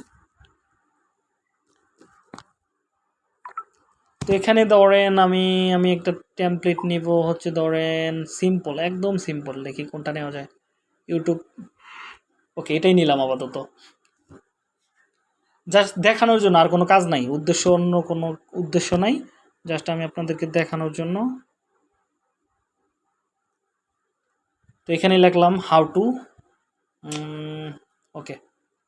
তো এখানে ধরেন আমি আমি একটা টেমপ্লেট নিব, হচ্ছে ধরেন সিম্পল একদম সিম্পল দেখি কোনটা নেওয়া যায়। ইউটিউব ওকে এটাই নিলাম আপাতত। জাস্ট দেখানোর জন্য, আর কোনো কাজ নাই, উদ্দেশ্য অন্য কোনো উদ্দেশ্য নাই। জাস্ট আমি আপনাদেরকে দেখানোর জন্য। তো এখানে লিখলাম how to okay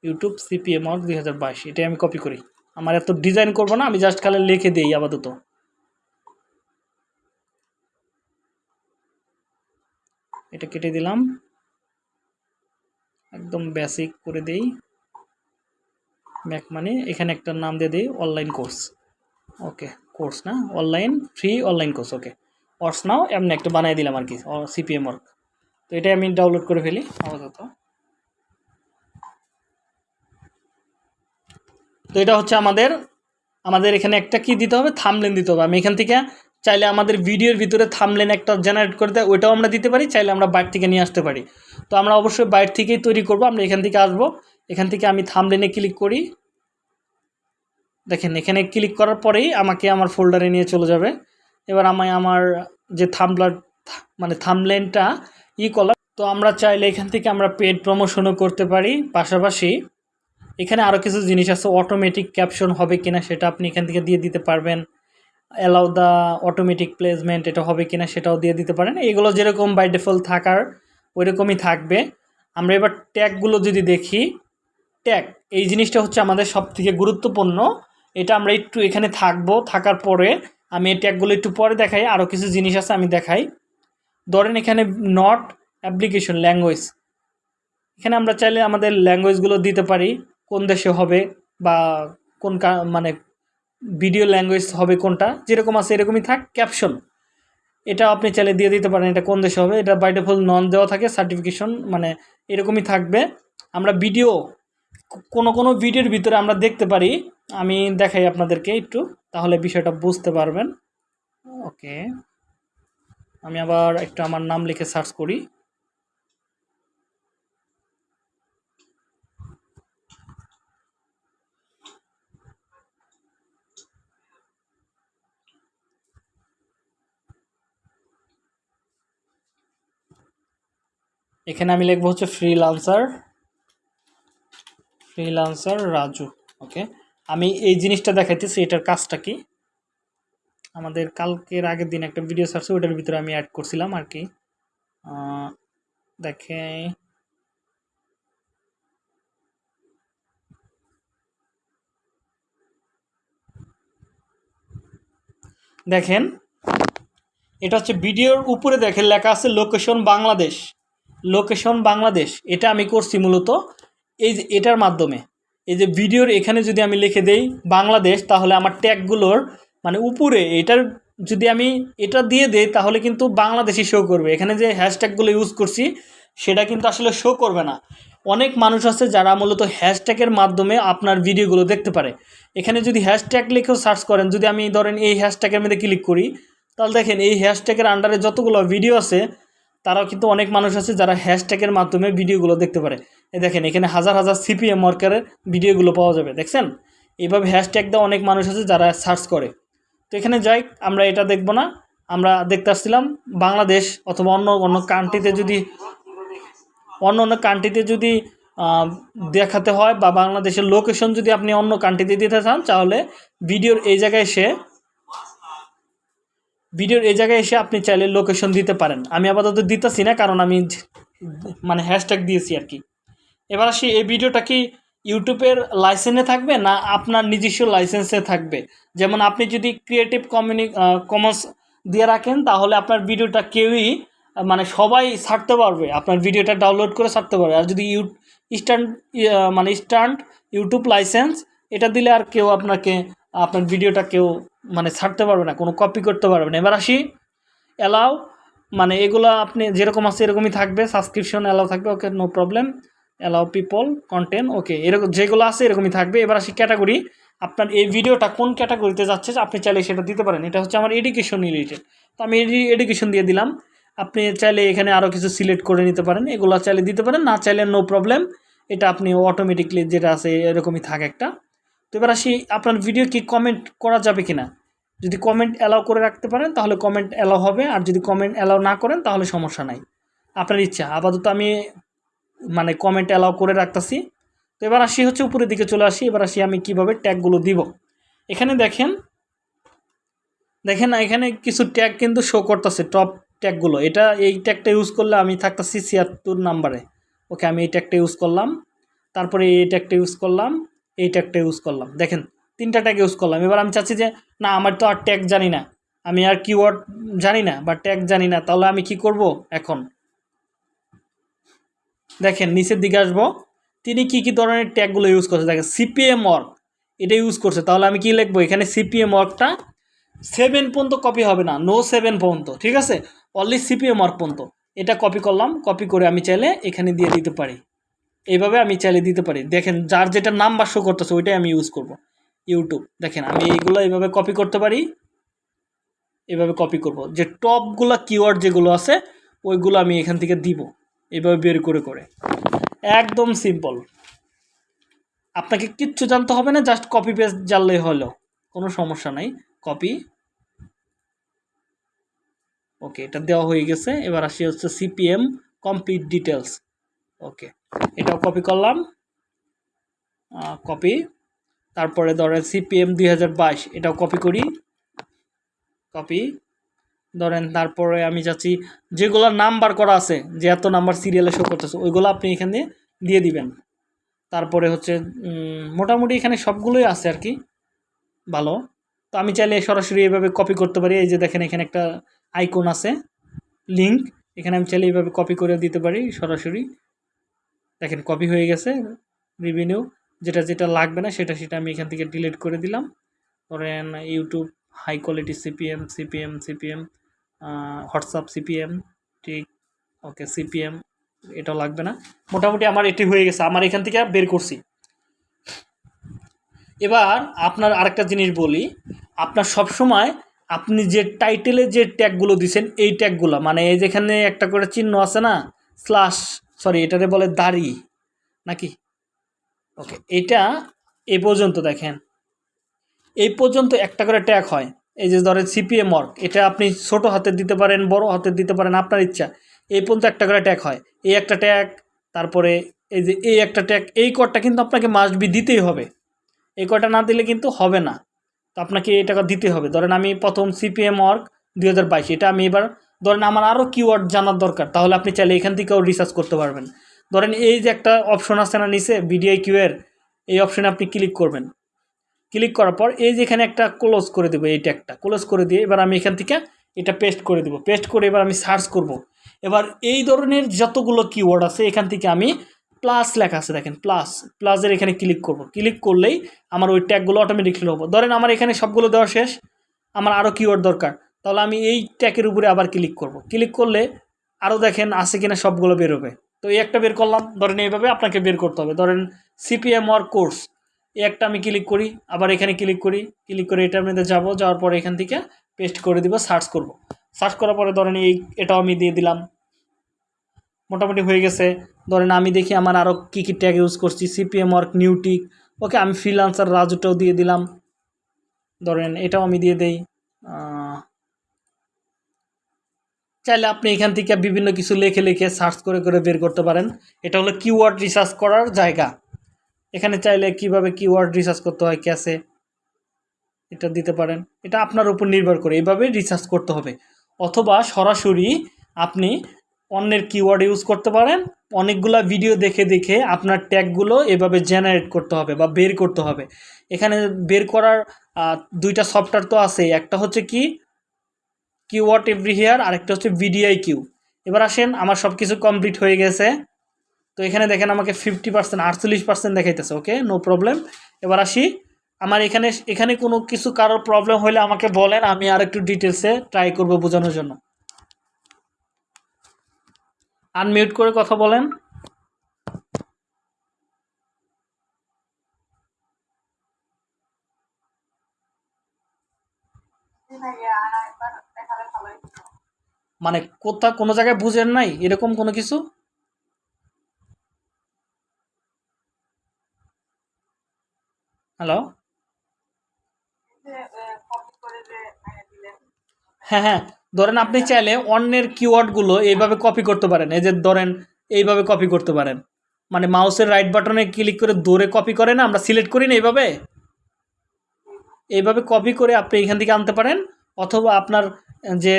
YouTube CPM দুই হাজার বাইশ, এটাই আমি কপি করি। আমার এত ডিজাইন করব না, আমি জাস্ট খালি লিখে দিই আপাতত। এটা কেটে দিলাম। একদম বেসিক করে দেই। ম্যাক মানে এখানে একটা নাম দিয়ে দিই অনলাইন কোর্স ওকে কোর্স না online free online course okay অর্স নাও এমনি একটা বানিয়ে দিলাম আর কি সিপিএম ওয়ার্ক তো এটাই আমি ডাউনলোড করে ফেলি, আপাতত। তো এটা হচ্ছে আমাদের আমাদের এখানে একটা কি দিতে হবে? থামলেন দিতে হবে। আমি এখান থেকে চাইলে আমাদের ভিডিওর ভিতরে থামলেন একটা জেনারেট করে দেয়, ওইটাও আমরা দিতে পারি, চাইলে আমরা বাইরে থেকে নিয়ে আসতে পারি। তো আমরা অবশ্যই বাইরে থেকেই তৈরি করব। আমরা এখান থেকে আসব। এখান থেকে আমি থামলেনে ক্লিক করি। দেখেন, এখানে ক্লিক করার পরেই আমাকে আমার ফোল্ডারে নিয়ে চলে যাবে। এবার আমি আমার যে থামলার মানে থামলেনটা ই করলাম তো আমরা চাইলে এখান থেকে আমরা পেড প্রমোশনও করতে পারি। পাশাপাশি এখানে আরও কিছু জিনিস আছে অটোমেটিক ক্যাপশন হবে কিনা সেটা আপনি এখান থেকে দিয়ে দিতে পারবেন। অ্যালাউ দ্য অটোমেটিক প্লেসমেন্ট এটা হবে কিনা সেটাও দিয়ে দিতে পারেন। এগুলো যেরকম বাই ডিফল্ট থাকার, ওইরকমই থাকবে। আমরা এবার ট্যাগগুলো যদি দেখি ট্যাগ এই জিনিসটা হচ্ছে আমাদের সব থেকে গুরুত্বপূর্ণ। এটা আমরা একটু এখানে থাকব, থাকার পরে আমি এই ট্যাগগুলো একটু পরে দেখাই আরও কিছু জিনিস আছে আমি দেখাই। ধরেন এখানে নট অ্যাপ্লিকেশন ল্যাঙ্গুয়েজ এখানে আমরা চাইলে আমাদের ল্যাঙ্গুয়েজগুলো দিতে পারি। কোন দেশে হবে বা কোন মানে ভিডিও ল্যাঙ্গুয়েজ হবে কোনটা, যেরকম আছে এরকমই থাক ক্যাপশন এটা আপনি চাইলে দিয়ে দিতে পারেন এটা কোন দেশে হবে, এটা বাই ডিফল্ট নন দেওয়া থাকে সার্টিফিকেশন মানে এরকমই থাকবে। আমরা ভিডিও কোনো কোনো ভিডিওর ভিতরে আমরা দেখতে পারি, আমি দেখাই আপনাদেরকে একটু, তাহলে বিষয়টা বুঝতে পারবেন। ওকে আমি আবার একটু আমার নাম লিখে সার্চ করি। এখানে আমি লিখব হচ্ছে ফ্রিলান্সার ফ্রিলান্সার রাজু ওকে আমি এই জিনিসটা দেখাইতেছি, এটার কাজটা কি? আমাদের কালকের আগের দিন একটা ভিডিও সার্চ ওটার ভিতরে আমি অ্যাড করছিলাম আর কি। দেখে দেখেন। এটা হচ্ছে ভিডিওর উপরে দেখেন লেখা আছে লোকেশন বাংলাদেশ লোকেশন বাংলাদেশ, এটা আমি করছি মূলত এই যে এটার মাধ্যমে। এই যে ভিডিওর এখানে যদি আমি লিখে দেই বাংলাদেশ, তাহলে আমার ট্যাগগুলোর মানে উপরে এটার যদি আমি এটা দিয়ে দেই, তাহলে কিন্তু বাংলাদেশি শো করবে। এখানে যে হ্যাশট্যাগুলো ইউজ করছি, সেটা কিন্তু আসলে শো করবে না। অনেক মানুষ আছে যারা মূলত হ্যাশট্যাগের মাধ্যমে আপনার ভিডিওগুলো দেখতে পারে। এখানে যদি হ্যাশট্যাগ লিখেও সার্চ করেন, যদি আমি ধরেন এই হ্যাশট্যাগের মধ্যে ক্লিক করি, তাহলে দেখেন এই হ্যাশট্যাগের আন্ডারে যতগুলো ভিডিও আছে তারাও কিন্তু অনেক মানুষ আছে যারা হ্যাশট্যাগের মাধ্যমে ভিডিওগুলো দেখতে পারে। এই দেখেন, এখানে হাজার হাজার সিপিএম ওয়ার্কারের ভিডিওগুলো পাওয়া যাবে, দেখছেন? এইভাবে হ্যাশট্যাগ দেওয়া অনেক মানুষ আছে যারা সার্চ করে। তো এখানে যাই, আমরা এটা দেখব না। আমরা দেখতে আসছিলাম বাংলাদেশ অথবা অন্য অন্য কান্ট্রিতে যদি, অন্য অন্য কান্ট্রিতে যদি দেখাতে হয় বা বাংলাদেশের লোকেশন যদি আপনি অন্য কান্ট্রিতে দিতে চান, তাহলে ভিডিওর এই জায়গায় এসে ভিডিওর এই জায়গায় এসে আপনি চাইলে লোকেশন দিতে পারেন। আমি আপাতত দিতেছি না, কারণ আমি মানে হ্যাশট্যাগ দিয়েছি আর কি। এবার আসি, এই ভিডিওটা কি ইউটিউবের লাইসেন্সে থাকবে না আপনার নিজস্ব লাইসেন্সে থাকবে? যেমন আপনি যদি ক্রিয়েটিভ কমিউনি কমার্স দিয়ে রাখেন, তাহলে আপনার ভিডিওটা কেউই মানে সবাই ছাড়তে পারবে। আপনার ভিডিওটা ডাউনলোড করে ছাড়তে পারবে। আর যদি ইউ স্ট্যান্ড মানে স্ট্যান্ড ইউটিউব লাইসেন্স এটা দিলে আর কেউ আপনাকে আপনার ভিডিওটা কেউ মানে ছাড়তে পারবে না, কোনো কপি করতে পারবে না। এবার আসি অ্যালাউ মানে এগুলো আপনি যেরকম আছে এরকমই থাকবে সাবস্ক্রিপশন অ্যালাউ থাকবে okay no problem allow people content okay এরকম যেগুলো আছে এরকমই থাকবে। এবার আসি ক্যাটাগরি আপনার এই ভিডিওটা কোন ক্যাটাগরিতে যাচ্ছে আপনি চাইলে সেটা দিতে পারেন। এটা হচ্ছে আমার এডুকেশন রিলেটেড তো আমি এডুকেশন দিয়ে দিলাম। আপনি চাইলে এখানে আরও কিছু সিলেক্ট করে নিতে পারেন, এগুলো চাইলে দিতে পারেন, না চাইলে নো প্রবলেম এটা আপনি অটোমেটিকলি যেটা আছে এরকমই থাকে একটা। তো এবার আসি, আপনার ভিডিও কি কমেন্ট করা যাবে কিনা? যদি কমেন্ট অ্যালাউ করে রাখতে পারেন, তাহলে কমেন্ট অ্যালাউ হবে, আর যদি কমেন্ট অ্যালাউ না করেন, তাহলে সমস্যা নাই। আপনার ইচ্ছা, আপাতত আমি মানে কমেন্ট অ্যালাউ করে রাখতেছি। তো এবার আসি হচ্ছে উপরের দিকে চলে আসি, এবার আসি আমি কীভাবে ট্যাগগুলো দিব। এখানে দেখেন দেখেন না, এখানে কিছু ট্যাগ কিন্তু শো করতেছে টপ ট্যাগগুলো এটা এই ট্যাগটা ইউজ করলে আমি থাকতেছি ছিয়াত্তর নাম্বারে ওকে আমি এই ট্যাগটা ইউজ করলাম। তারপরে এই ট্যাগটা ইউজ করলাম। এই ট্যাগটা ইউজ করলাম। দেখেন, তিনটা ট্যাগ ইউজ করলাম। এবার আমি চাচ্ছি যে, না, আমার তো আর ট্যাগ জানি না। আমি আর কিওয়ার্ড জানি না, বা ট্যাগ জানি না, তাহলে আমি কি করব এখন? দেখেন, নিচের দিকে আসব। তিনি কি কি ধরনের ট্যাগগুলো ইউজ করছে? দেখেন সিপিএম ওয়ার্ক এটা ইউজ করছে। তাহলে আমি কি লিখব? এখানে সিপিএম ওয়ার্কটা সেভেন পর্যন্ত কপি হবে না। নো সেভেন পর্যন্ত, ঠিক আছে? অনলি সিপিএম ওয়ার্ক পর্যন্ত। এটা কপি করলাম কপি করে আমি চাইলে এখানে দিয়ে দিতে পারি। এইভাবে আমি চাইলে দিতে পারি। দেখেন, যার যেটা নাম্বার শো করতেছে, ওইটাই আমি ইউজ করব। ইউটিউব দেখেন, আমি এইগুলো এইভাবে কপি করতে পারি। এভাবে কপি করব। যে টপগুলো কিওয়ার্ড যেগুলো আছে, ওইগুলো আমি এখান থেকে দিব। এভাবে বের করে করে। একদম সিম্পল আপনাকে কিচ্ছু জানতে হবে না জাস্ট কপি পেস্ট জানলেই হলো। কোনো সমস্যা নাই। কপি ওকে এটা দেওয়া হয়ে গেছে। এবার আসি হচ্ছে সিপিএম কমপ্লিট ডিটেলস ওকে এটাও কপি করলাম। কপি তারপরে ধরেন সিপিএম দুই হাজার বাইশ, এটাও কপি করি। কপি ধরেন তারপরে আমি যাচ্ছি, যেগুলো নাম্বার করা আছে, যে এত নাম্বার সিরিয়ালে শো করতেছে, ওইগুলো আপনি এখানে দিয়ে দিবেন। তারপরে হচ্ছে মোটামুটি এখানে সবগুলোই আছে আর কি। ভালো। তো আমি চাইলে সরাসরি এইভাবে কপি করতে পারি। এই যে দেখেন, এখানে একটা আইকন আছে লিঙ্ক এখানে আমি চাইলে এইভাবে কপি করে দিতে পারি সরাসরি। দেখেন কপি হয়ে গেছে রিভিনিউ যেটা যেটা লাগবে না সেটা সেটা আমি এখান থেকে ডিলিট করে দিলাম। ধরেন YouTube high quality CPM CPM CPM WhatsApp CPM ঠিক ওকে সিপিএম এটাও লাগবে না। মোটামুটি আমার এটি হয়ে গেছে, আমার এখান থেকে বের করছি। এবার আপনার আরেকটা জিনিস বলি, আপনার সব সময় আপনি যে টাইটেলে যে ট্যাগগুলো দিছেন, এই ট্যাগগুলো মানে এই যেখানে একটা করে চিহ্ন আছে না স্ল্যাশ সরি এটারে বলে দাড়ি, নাকি? ওকে এটা এ পর্যন্ত দেখেন। এই পর্যন্ত একটা করে ট্যাগ হয়। এই যে ধরেন সিপিএম ওয়ার্ক এটা আপনি ছোট হাতে দিতে পারেন, বড় হাতের দিতে পারেন, আপনার ইচ্ছা। এই পর্যন্ত একটা করে ট্যাগ হয়। এই একটা ট্যাগ তারপরে এই যে এই একটা ট্যাগ এই কডটা কিন্তু আপনাকে মাস্ট বি দিতেই হবে। এই কয়টা না দিলে কিন্তু হবে না। তো আপনাকে এই টাকা দিতে হবে। ধরেন আমি প্রথম সিপিএম ওয়ার্ক দুই হাজার বাইশ, এটা আমি এবার ধরেন আমার আরও কিওয়ার্ড জানার দরকার, তাহলে আপনি চাইলে এখান থেকেও রিসার্চ করতে পারবেন। ধরেন এই যে একটা অপশন আছে না নিচে বিডিআই কিউয়ের এই অপশনে আপনি ক্লিক করবেন। ক্লিক করার পর এই যে এখানে একটা ক্লোজ করে দেবো, এই ট্যাগটা ক্লোজ করে দিয়ে এবার আমি এখান থেকে এটা পেস্ট করে দেবো। পেস্ট করে এবার আমি সার্চ করব। এবার এই ধরনের যতগুলো কিওয়ার্ড আছে, এখান থেকে আমি প্লাস লেখা আছে, দেখেন প্লাস প্লাসের এখানে ক্লিক করব। ক্লিক করলেই আমার ওই ট্যাগগুলো অটোমেটিকলি হব। ধরেন আমার এখানে সবগুলো দেওয়া শেষ, আমার আরও কিওয়ার্ড দরকার। তাহলে আমি এই ট্যাগের উপরে আবার ক্লিক করব। ক্লিক করলে আরও দেখেন আছে কিনা সবগুলো বেরোবে তো এই একটা বের করলাম, ধরেন এইভাবে আপনাকে বের করতে হবে। ধরেন সিপিএম ওয়ার কোর্স এই একটা আমি ক্লিক করি, আবার এখানে ক্লিক করি ক্লিক করে এটার মধ্যে যাব, যাওয়ার পরে এখান থেকে পেস্ট করে দিব সার্চ করব। সার্চ করার পরে ধরেন এই, এটাও আমি দিয়ে দিলাম। মোটামুটি হয়ে গেছে। ধরেন আমি দেখি আমার আরও কী কী ট্যাগ ইউজ করছি CPM work new tech okay, আমি ফ্রিলান্সার রাজুটাও দিয়ে দিলাম। ধরেন এটাও আমি দিয়ে দেই। চাইলে আপনি এখান থেকে বিভিন্ন কিছু লেখে, লিখে সার্চ করে করে বের করতে পারেন। এটা হলো কিওয়ার্ড রিসার্চ করার জায়গা। এখানে চাইলে কীভাবে কিওয়ার্ড রিসার্চ করতে হয় ক্যাসে এটা দিতে পারেন। এটা আপনার উপর নির্ভর করে এইভাবে রিসার্চ করতে হবে। অথবা সরাসরি আপনি অন্যের কিওয়ার্ড ইউজ করতে পারেন। অনেকগুলা ভিডিও দেখে দেখে আপনার ট্যাগগুলো এভাবে জেনারেট করতে হবে বা বের করতে হবে। এখানে বের করার দুইটা সফটওয়্যার তো আছে একটা হচ্ছে কি কিওয়ার্ড এভরি হেয়ার, আরেকটা হচ্ছে ভিডিআই কিউ এবার আসেন, আমার সব কিছু কমপ্লিট হয়ে গেছে। তো এখানে দেখেন আমাকে ফিফটি পার্সেন্ট, আটচল্লিশ পার্সেন্ট দেখাইতেছে, ওকে? No problem. এবার আসি, আমার এখানে এখানে কোনো কিছু কারোর প্রবলেম হলে আমাকে বলেন, আমি আর একটু ডিটেলসে ট্রাই করব বোঝানোর জন্য। আনমিউট করে কথা বলেন। মানে কোথা কোনো জায়গায় বুঝেন নাই এরকম কোনো কিছু? হ্যালো? হ্যাঁ হ্যাঁ ধরেন আপনি চাইলে অন্যের কিওয়ার্ডগুলো এইভাবে কপি করতে পারেন। এই যে ধরেন এইভাবে কপি করতে পারেন। মানে মাউসের রাইট বাটনে ক্লিক করে দৌড়ে কপি করে না আমরা সিলেক্ট করি না এইভাবে? এইভাবে কপি করে আপনি এখান থেকে আনতে পারেন, অথবা আপনার যে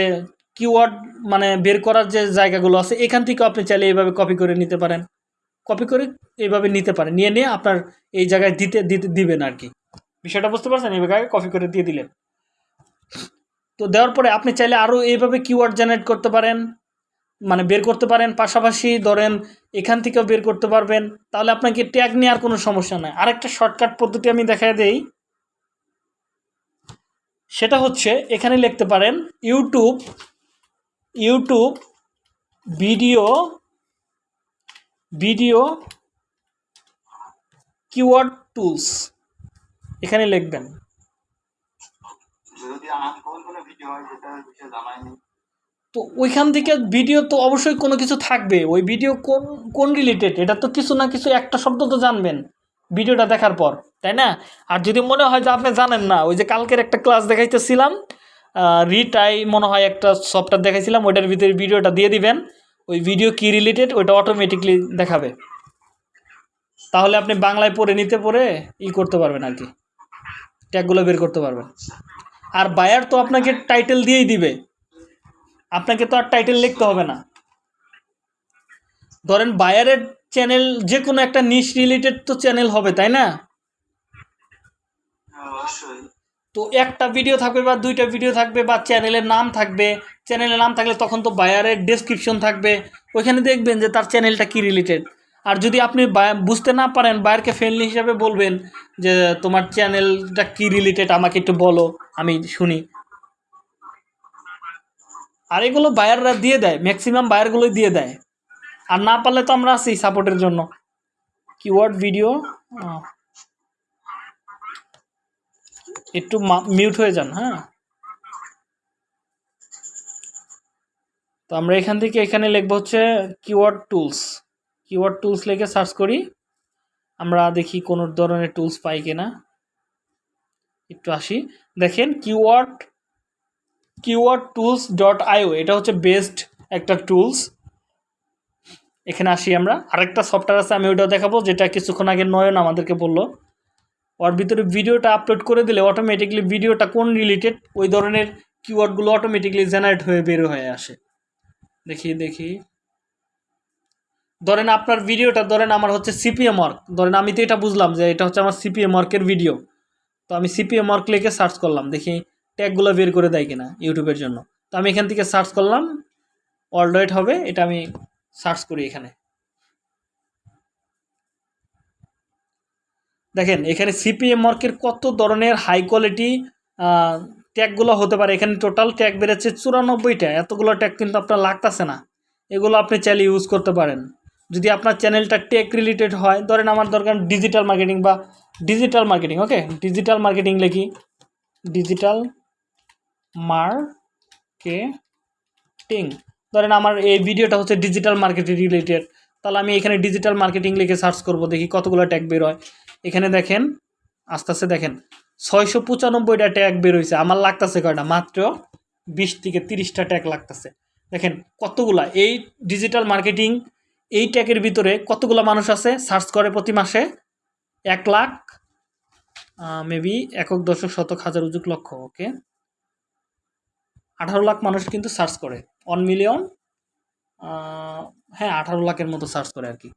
কিওয়ার্ড মানে বের করার যে জায়গাগুলো আছে, এখান থেকে আপনি চাইলে এইভাবে কপি করে নিতে পারেন। কপি করে এইভাবে নিতে পারেন, নিয়ে নিয়ে আপনার এই জায়গায় দিতে দিতে, দিবেন আর কি। বিষয়টা বুঝতে পারছেন? এইভাবে কপি করে দিয়ে দিলেন। তো দেওয়ার পরে আপনি চাইলে আরও এইভাবে কিওয়ার্ড জেনারেট করতে পারেন মানে বের করতে পারেন। পাশাপাশি ধরেন এখান থেকেও বের করতে পারবেন। তাহলে আপনাকে ট্যাগ নেওয়ার কোনো সমস্যা নাই। আরেকটা শর্টকাট পদ্ধতি আমি দেখাই দেই। সেটা হচ্ছে এখানে লিখতে পারেন YouTube YouTube video video keyword tools এখানে লিখবেন। তো ওইখান থেকে ভিডিও তো অবশ্যই কোনো কিছু থাকবে। ওই ভিডিও কোন কোন রিলেটেড এটা তো কিছু না কিছু একটা শব্দ তো জানবেন। ভিডিওটা দেখার পর, তাই না? আর যদি মনে হয় যে আপনি জানেন না, ওই যে কালকের একটা ক্লাস দেখাইতেছিলাম রিটাই মনে হয় একটা সফটওয়্যার দেখাইছিলাম, ওইটার ভিতরে ভিডিওটা দিয়ে দিবেন। ওই ভিডিও কি রিলেটেড ওইটা অটোমেটিকলি দেখাবে। তাহলে আপনি বাংলায় পড়ে নিতে পড়ে ই করতে পারবেন আর কি। ট্যাগগুলো বের করতে পারবেন। আর বায়ার তো আপনাকে টাইটেল দিয়েই দিবে। আপনাকে তো আর টাইটেল লিখতে হবে না। ধরেন বায়ারের চ্যানেল যে কোনো একটা নিশ রিলেটেড তো চ্যানেল হবে তাই না? হ্যাঁ, তো একটা ভিডিও থাকবে বা দুইটা ভিডিও থাকবে বা চ্যানেলের নাম থাকবে চ্যানেলের নাম থাকলে তখন তো বায়ারের ডেসক্রিপশন থাকবে ওইখানে দেখবেন যে তার চ্যানেলটা কি রিলেটেড আর যদি আপনি বুঝতে না পারেন বায়ারকে ফ্রেন্ডলি হিসাবে বলবেন যে তোমার চ্যানেলটা কি রিলেটেড আমাকে একটু বলো আমি শুনি। আর এগুলো বায়াররা দিয়ে দেয় ম্যাক্সিমাম বায়ারগুলোই দিয়ে দেয়। আর না পারলে তো আমরা আছি সাপোর্টের জন্য। কিওয়ার্ড ভিডিও একটু মিউট হয়ে যান হ্যাঁ। তো আমরা এখান থেকে এখানে লিখব হচ্ছে কিওয়ার্ড টুলস কিওয়ার্ড টুলস লিখে সার্চ করি। আমরা দেখি কোন ধরনের টুলস পাই কিনা। একটু আসি। দেখেন keyword keyword tools dot IO এটা হচ্ছে বেস্ট একটা টুলস এখানে আসি আমরা। আরেকটা সফটওয়্যার আছে, আমি ওইটাও দেখাবো, যেটা কিছুক্ষণ আগে নয়ন আমাদেরকে বলল। ওর ভিতরে ভিডিওটা আপলোড করে দিলে অটোমেটিকলি ভিডিওটা কোন রিলেটেড ওই ধরনের কিওয়ার্ডগুলো অটোমেটিকলি জেনারেট হয়ে বের হয়ে আসে। দেখি দেখি। ধরেন আপনার ভিডিওটা, ধরেন আমার হচ্ছে সিপিএম ওয়ার্ক ধরেন আমি তো এটা বুঝলাম যে এটা হচ্ছে আমার সিপিএম ওয়ার্কের ভিডিও তো আমি সিপিএম ওয়ার্ক লিখে সার্চ করলাম, দেখি ট্যাগগুলো বের করে দেয় কিনা ইউটিউবের জন্য। তো আমি এখান থেকে সার্চ করলাম অলরেড হবে, এটা আমি সার্চ করি এখানে। দেখেন, এখানে সিপিএম মার্কের কত ধরনের হাই কোয়ালিটি ট্যাগগুলো হতে পারে। এখানে টোটাল ট্যাগ বেড়েছে চুরানব্বইটা। এতগুলো ট্যাগ কিন্তু আপনার লাগতেছে না। এগুলো আপনি চাইলে ইউজ করতে পারেন। যদি আপনার চ্যানেলটা টেক রিলেটেড হয়, ধরেন আমার দরকার ডিজিটাল মার্কেটিং বা digital marketing okay digital marketing লিখি। ডিজিটাল মার্কেটিং ধরেন আমার এই ভিডিওটা হচ্ছে ডিজিটাল মার্কেটিং রিলেটেড তাহলে আমি এখানে ডিজিটাল মার্কেটিং লিখে সার্চ করব, দেখি কতগুলো ট্যাগ বের হয়। এখানে দেখেন, আস্তে আস্তে দেখেন, ছয়শো পঁচানব্বইটা ট্যাগ বের হয়েছে আমার লাগতেছে কয়টা? মাত্র বিশ থেকে তিরিশটা ট্যাগ লাগতেছে। দেখেন কতগুলা, এই ডিজিটাল মার্কেটিং এই ট্যাগের ভিতরে কতগুলো মানুষ আছে? সার্চ করে প্রতি মাসে এক লাখ মেবি একক, দশক, শতক, হাজার, উজুক লক্ষ ওকে আঠারো লাখ মানুষ কিন্তু সার্চ করে। ওয়ান মিলিয়ন হ্যাঁ আঠারো লাখের মতো সার্চ করে আর কি।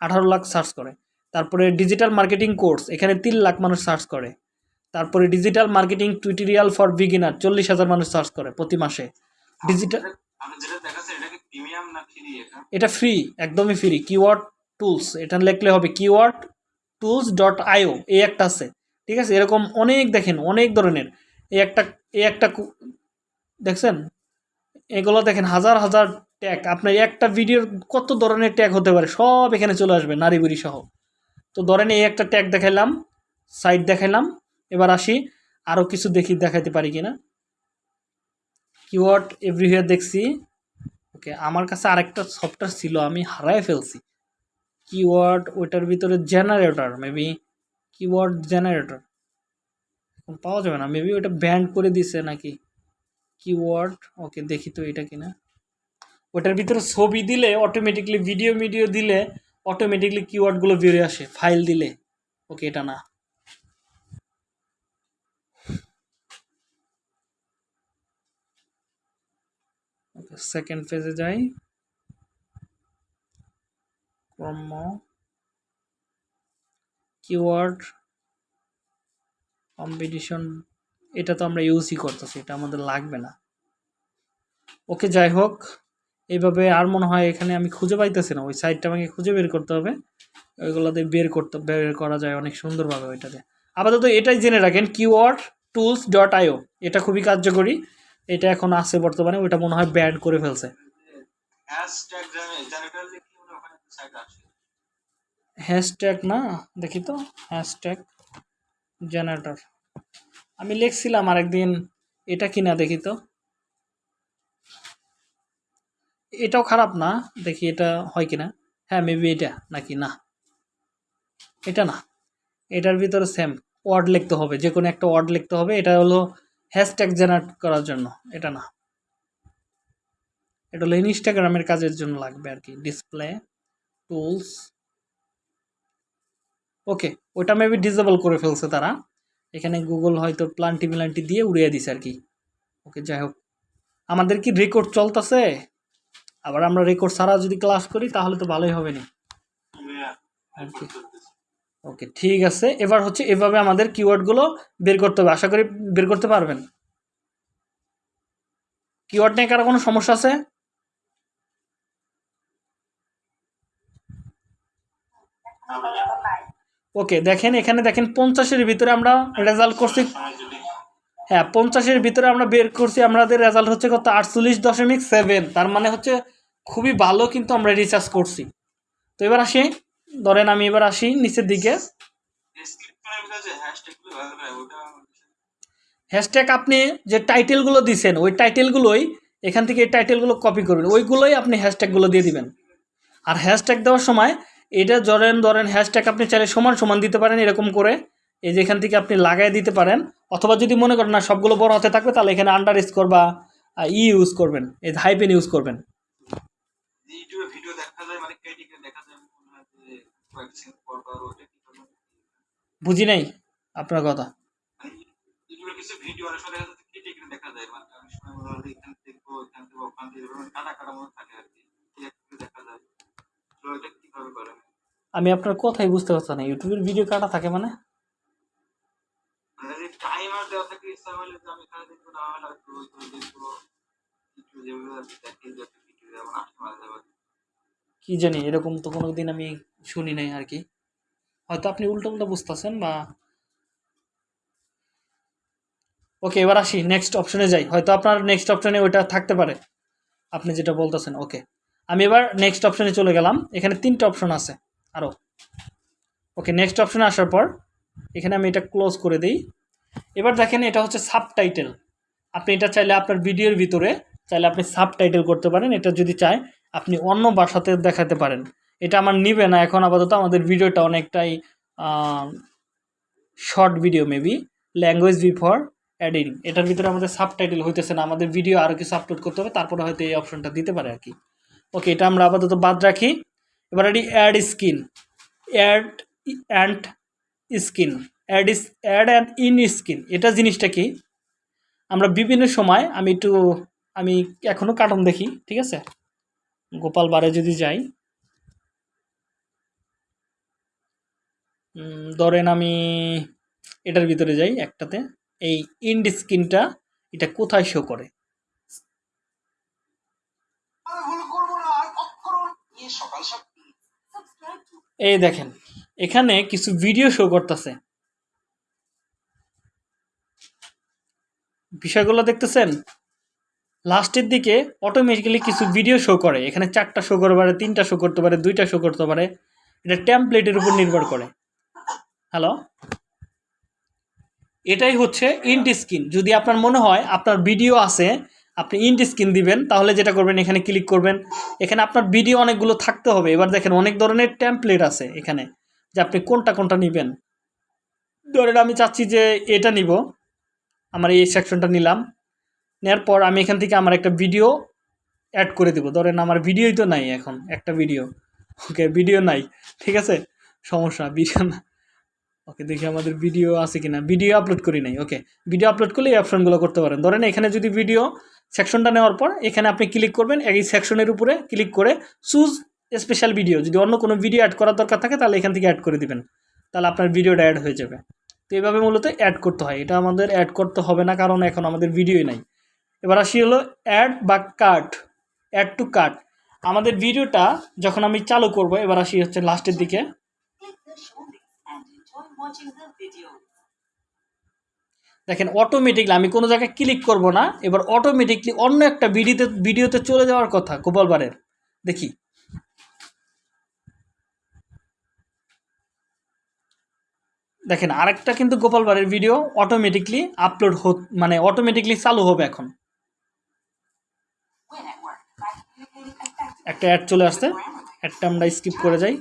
আঠারো লাখ সার্চ করে। তারপরে ডিজিটাল মার্কেটিং কোর্স এখানে তিন লাখ মানুষ সার্চ করে। তারপরে digital marketing tutorial for beginner চল্লিশ হাজার মানুষ সার্চ করে প্রতি মাসে। ডিজিটাল এটা ফ্রি একদমই ফ্রি কিওয়ার্ড টুলস এটা লিখলে হবে কিওয়ার্ড টুলস ডট আইও এই একটা আছে। ঠিক আছে? এরকম অনেক দেখেন অনেক ধরনের। এই একটা এই একটা দেখছেন? এগুলো দেখেন হাজার হাজার ট্যাগ আপনার একটা ভিডিওর কত ধরনের ট্যাগ হতে পারে, সব এখানে চলে আসবে, নারী সহ। তো ধরেন এই একটা ট্যাগ দেখাইলাম সাইট দেখাইলাম, এবার আসি আরও কিছু দেখি, দেখাইতে পারি কিনা। কিওয়ার্ড এভরিহেয়ার দেখছি। ওকে আমার কাছে আরেকটা সফটওয়্যার ছিল, আমি হারায় ফেলছি। কিওয়ার্ড ওইটার ভিতরে জেনারেটর মেবি কিওয়ার্ড জেনারেটর পাওয়া যাবে না মেবি ওটা ব্যান্ড করে দিছে নাকি? কিওয়ার্ড ওকে দেখি তো এটা কিনা। ওটার ভিতরে ছবি দিলে অটোমেটিকলি ভিডিও ভিডিও দিলে অটোমেটিকলি কিওয়ার্ডগুলো বেরিয়ে আসে ফাইল দিলে। ওকে এটা না। সেকেন্ড ফেজে যাই। ক্রম কিওয়ার্ড কম্পিটিশন এটা তো আমরা ইউজই করতেছি এটা আমাদের লাগবে না। ওকে যাই হোক এইভাবে আর মনে হয় এখানে আমি খুঁজে পাইতেছি না ওই সাইডটা আমাকে খুঁজে বের করতে হবে। ওইগুলোতে বের করতে বের করা যায় অনেক সুন্দরভাবে ওইটাতে। আপাতত এটাই জেনে রাখেন কিওয়ার্ড টুলস ডট আইও এটা খুবই কার্যকরী। এটা এখন আছে বর্তমানে ওইটা মনে হয় ব্যান্ড করে ফেলছে। হ্যাশট্যাগ না দেখি তো হ্যাশট্যাগ জেনারেটর আমি লিখছিলাম আরেকদিন, এটা কিনা দেখি তো। এটাও খারাপ না, দেখি এটা হয় কি না হ্যাঁ মেবি এটা, নাকি না। এটা না, এটার ভিতরে সেম ওয়ার্ড লিখতে হবে, যে কোনো একটা ওয়ার্ড লিখতে হবে, এটা হলো হ্যাশট্যাগ জেনারেট করার জন্য, এটা না। এটা হলো ইনস্টাগ্রামের কাজের জন্য লাগবে আর কি ডিসপ্লে টুলস ওকে ওটা মেবি ডিসেবল করে ফেলছে তারা। এখানে গুগল হয়তো প্লান্টি মিলান্টি দিয়ে উড়িয়ে দিছে আর কি। ওকে, যাই হোক। আমাদের কি রেকর্ড চলতেছে? আবার আমরা রেকর্ড ছাড়া যদি ক্লাস করি, তাহলে তো ভালোই হবে না. ওকে ঠিক আছে। এবার হচ্ছে এভাবে আমাদের কিওয়ার্ডগুলো বের করতে হবে। আশা করি বের করতে পারবেন। কিওয়ার্ড নিয়ে কারও কোনো সমস্যা আছে? ওকে, দেখেন, এখানে দেখেন পঞ্চাশের ভিতরে আমরা রেজাল্ট করছি। হ্যাঁ পঞ্চাশের ভিতরে আমরা বের করছি, আমাদের রেজাল্ট হচ্ছে কত? আটচল্লিশ দশমিক সেভেন তার মানে হচ্ছে খুবই ভালো কিন্তু আমরা রিচার্জ করছি। তো এবার আসি, ধরেন আমি এবার আসি নিচের দিকে। হ্যাশট্যাগ আপনি যে টাইটেলগুলো দিছেন, ওই টাইটেলগুলোই এখান থেকে এই টাইটেলগুলো কপি করবেন। ওইগুলোই আপনি হ্যাশট্যাগুলো দিয়ে দিবেন। আর হ্যাশট্যাগ দেওয়ার সময় এটা ধরেন ধরেন হ্যাশট্যাগ আপনি চাইলে সমান সমান দিতে পারেন এরকম করে। এই যে এখান থেকে আপনি লাগাই দিতে পারেন। অথবা যদি মনে করেন না সবগুলো বড় হতে থাকবে তাহলে এখানে আন্ডার স্কোর বা ই ইউজ করবেন এই হাইপেন ইউজ করবেন। মানে বুঝি নাই আপনার কথা। আমি আপনার কথাই বুঝতে পারছি না। ইউটিউবের ভিডিও কাটা থাকে মানে? কি জানি এরকম তো কোনোদিন আমি শুনি নাই আর কি। হয়তো আপনি উল্টো উল্টো বুঝতেছেন বা ওকে এবার আসি নেক্সট অপশনে যাই। হয়তো আপনার নেক্সট অপশনে ওইটা থাকতে পারে। আপনি যেটা বলতেছেন ওকে আমি এবার নেক্সট অপশানে চলে গেলাম। এখানে তিনটা অপশন আছে আরও ওকে নেক্সট অপশনে আসার পর এখানে আমি এটা ক্লোজ করে দিই। এবার দেখেন এটা হচ্ছে সাবটাইটেল আপনি এটা চাইলে আপনার ভিডিওর ভিতরে চাইলে আপনি সাবটাইটেল করতে পারেন। এটা যদি চায়, আপনি অন্য ভাষাতে দেখাতে পারেন। এটা আমার নিবে না। এখন আপাতত আমাদের ভিডিওটা অনেকটাই short video maybe language before editing এটার ভিতরে আমাদের সাবটাইটেল হইতেছে না। আমাদের ভিডিও আরও কিছু আপলোড করতে হবে। তারপরে হয়তো এই অপশনটা দিতে পারে আর কি। ওকে এটা আমরা আপাতত বাদ রাখি। এবার এটি add screen add and screen add is add and in screen এটা জিনিসটা কি? আমরা বিভিন্ন সময় আমি একটু আমি এখনও কার্টুন দেখি, ঠিক আছে? গোপাল বারে যদি যাই। ধরেন আমি এটার ভিতরে যাই একটাতে। এই ইন্ড স্কিনটা এটা কোথায় শো করে? এই দেখেন, এখানে কিছু ভিডিও শো করতেছে। বিষয়গুলো দেখতেছেন? লাস্টের দিকে অটোমেটিক্যালি কিছু ভিডিও শো করে। এখানে চারটা শো করতে পারে, তিনটা শো করতে পারে, দুইটা শো করতে পারে। এটা টেমপ্লেটের উপর নির্ভর করে। হ্যালো এটাই হচ্ছে ইন্ট স্ক্রিন যদি আপনার মনে হয় আপনার ভিডিও আছে আপনি ইন্ট স্ক্রিন দিবেন, তাহলে যেটা করবেন, এখানে ক্লিক করবেন। এখানে আপনার ভিডিও অনেকগুলো থাকতে হবে। এবার দেখেন, অনেক ধরনের টেমপ্লেট আছে এখানে, যে আপনি কোনটা কোনটা নেবেন। ধরেন আমি চাচ্ছি যে এটা নিব। আমার এই সেকশনটা নিলাম। নেওয়ার পর আমি এখান থেকে আমার একটা ভিডিও অ্যাড করে দেবো। ধরেন আমার ভিডিওই তো নাই এখন, একটা ভিডিও ওকে ভিডিও নাই, ঠিক আছে? সমস্যা ভিডিও না। ওকে দেখি আমাদের ভিডিও আছে কিনা। ভিডিও আপলোড করি নাই ওকে ভিডিও আপলোড করলে এই অপশনগুলো করতে পারেন। ধরেন এখানে যদি ভিডিও সেকশনটা নেওয়ার পর এখানে আপনি ক্লিক করবেন, এই সেকশনের উপরে ক্লিক করে চুজ স্পেশাল ভিডিও যদি অন্য কোনো ভিডিও অ্যাড করার দরকার থাকে, তাহলে এখান থেকে অ্যাড করে দিবেন। তাহলে আপনার ভিডিওটা অ্যাড হয়ে যাবে। তো এইভাবে মূলত অ্যাড করতে হয়। এটা আমাদের অ্যাড করতে হবে না, কারণ এখন আমাদের ভিডিওই নাই। এবার আসি হলো অ্যাড বা কাট অ্যাড টু কাট আমাদের ভিডিওটা যখন আমি চালু করব, এবার আসি হচ্ছে লাস্টের দিকে। দেখেন অটোমেটিকলি আমি কোনো জায়গায় ক্লিক করব না এবার অটোমেটিকলি অন্য একটা ভিডিওতে ভিডিওতে চলে যাওয়ার কথা গোপালবারের। দেখি। দেখেন আরেকটা কিন্তু গোপাল ভাঁড়ের ভিডিও অটোমেটিকলি আপলোড হো মানে অটোমেটিকলি চালু হবে এখন। একটা অ্যাড চলে আসছে Grammarly. অ্যাডটা আমরা স্কিপ করে যাই।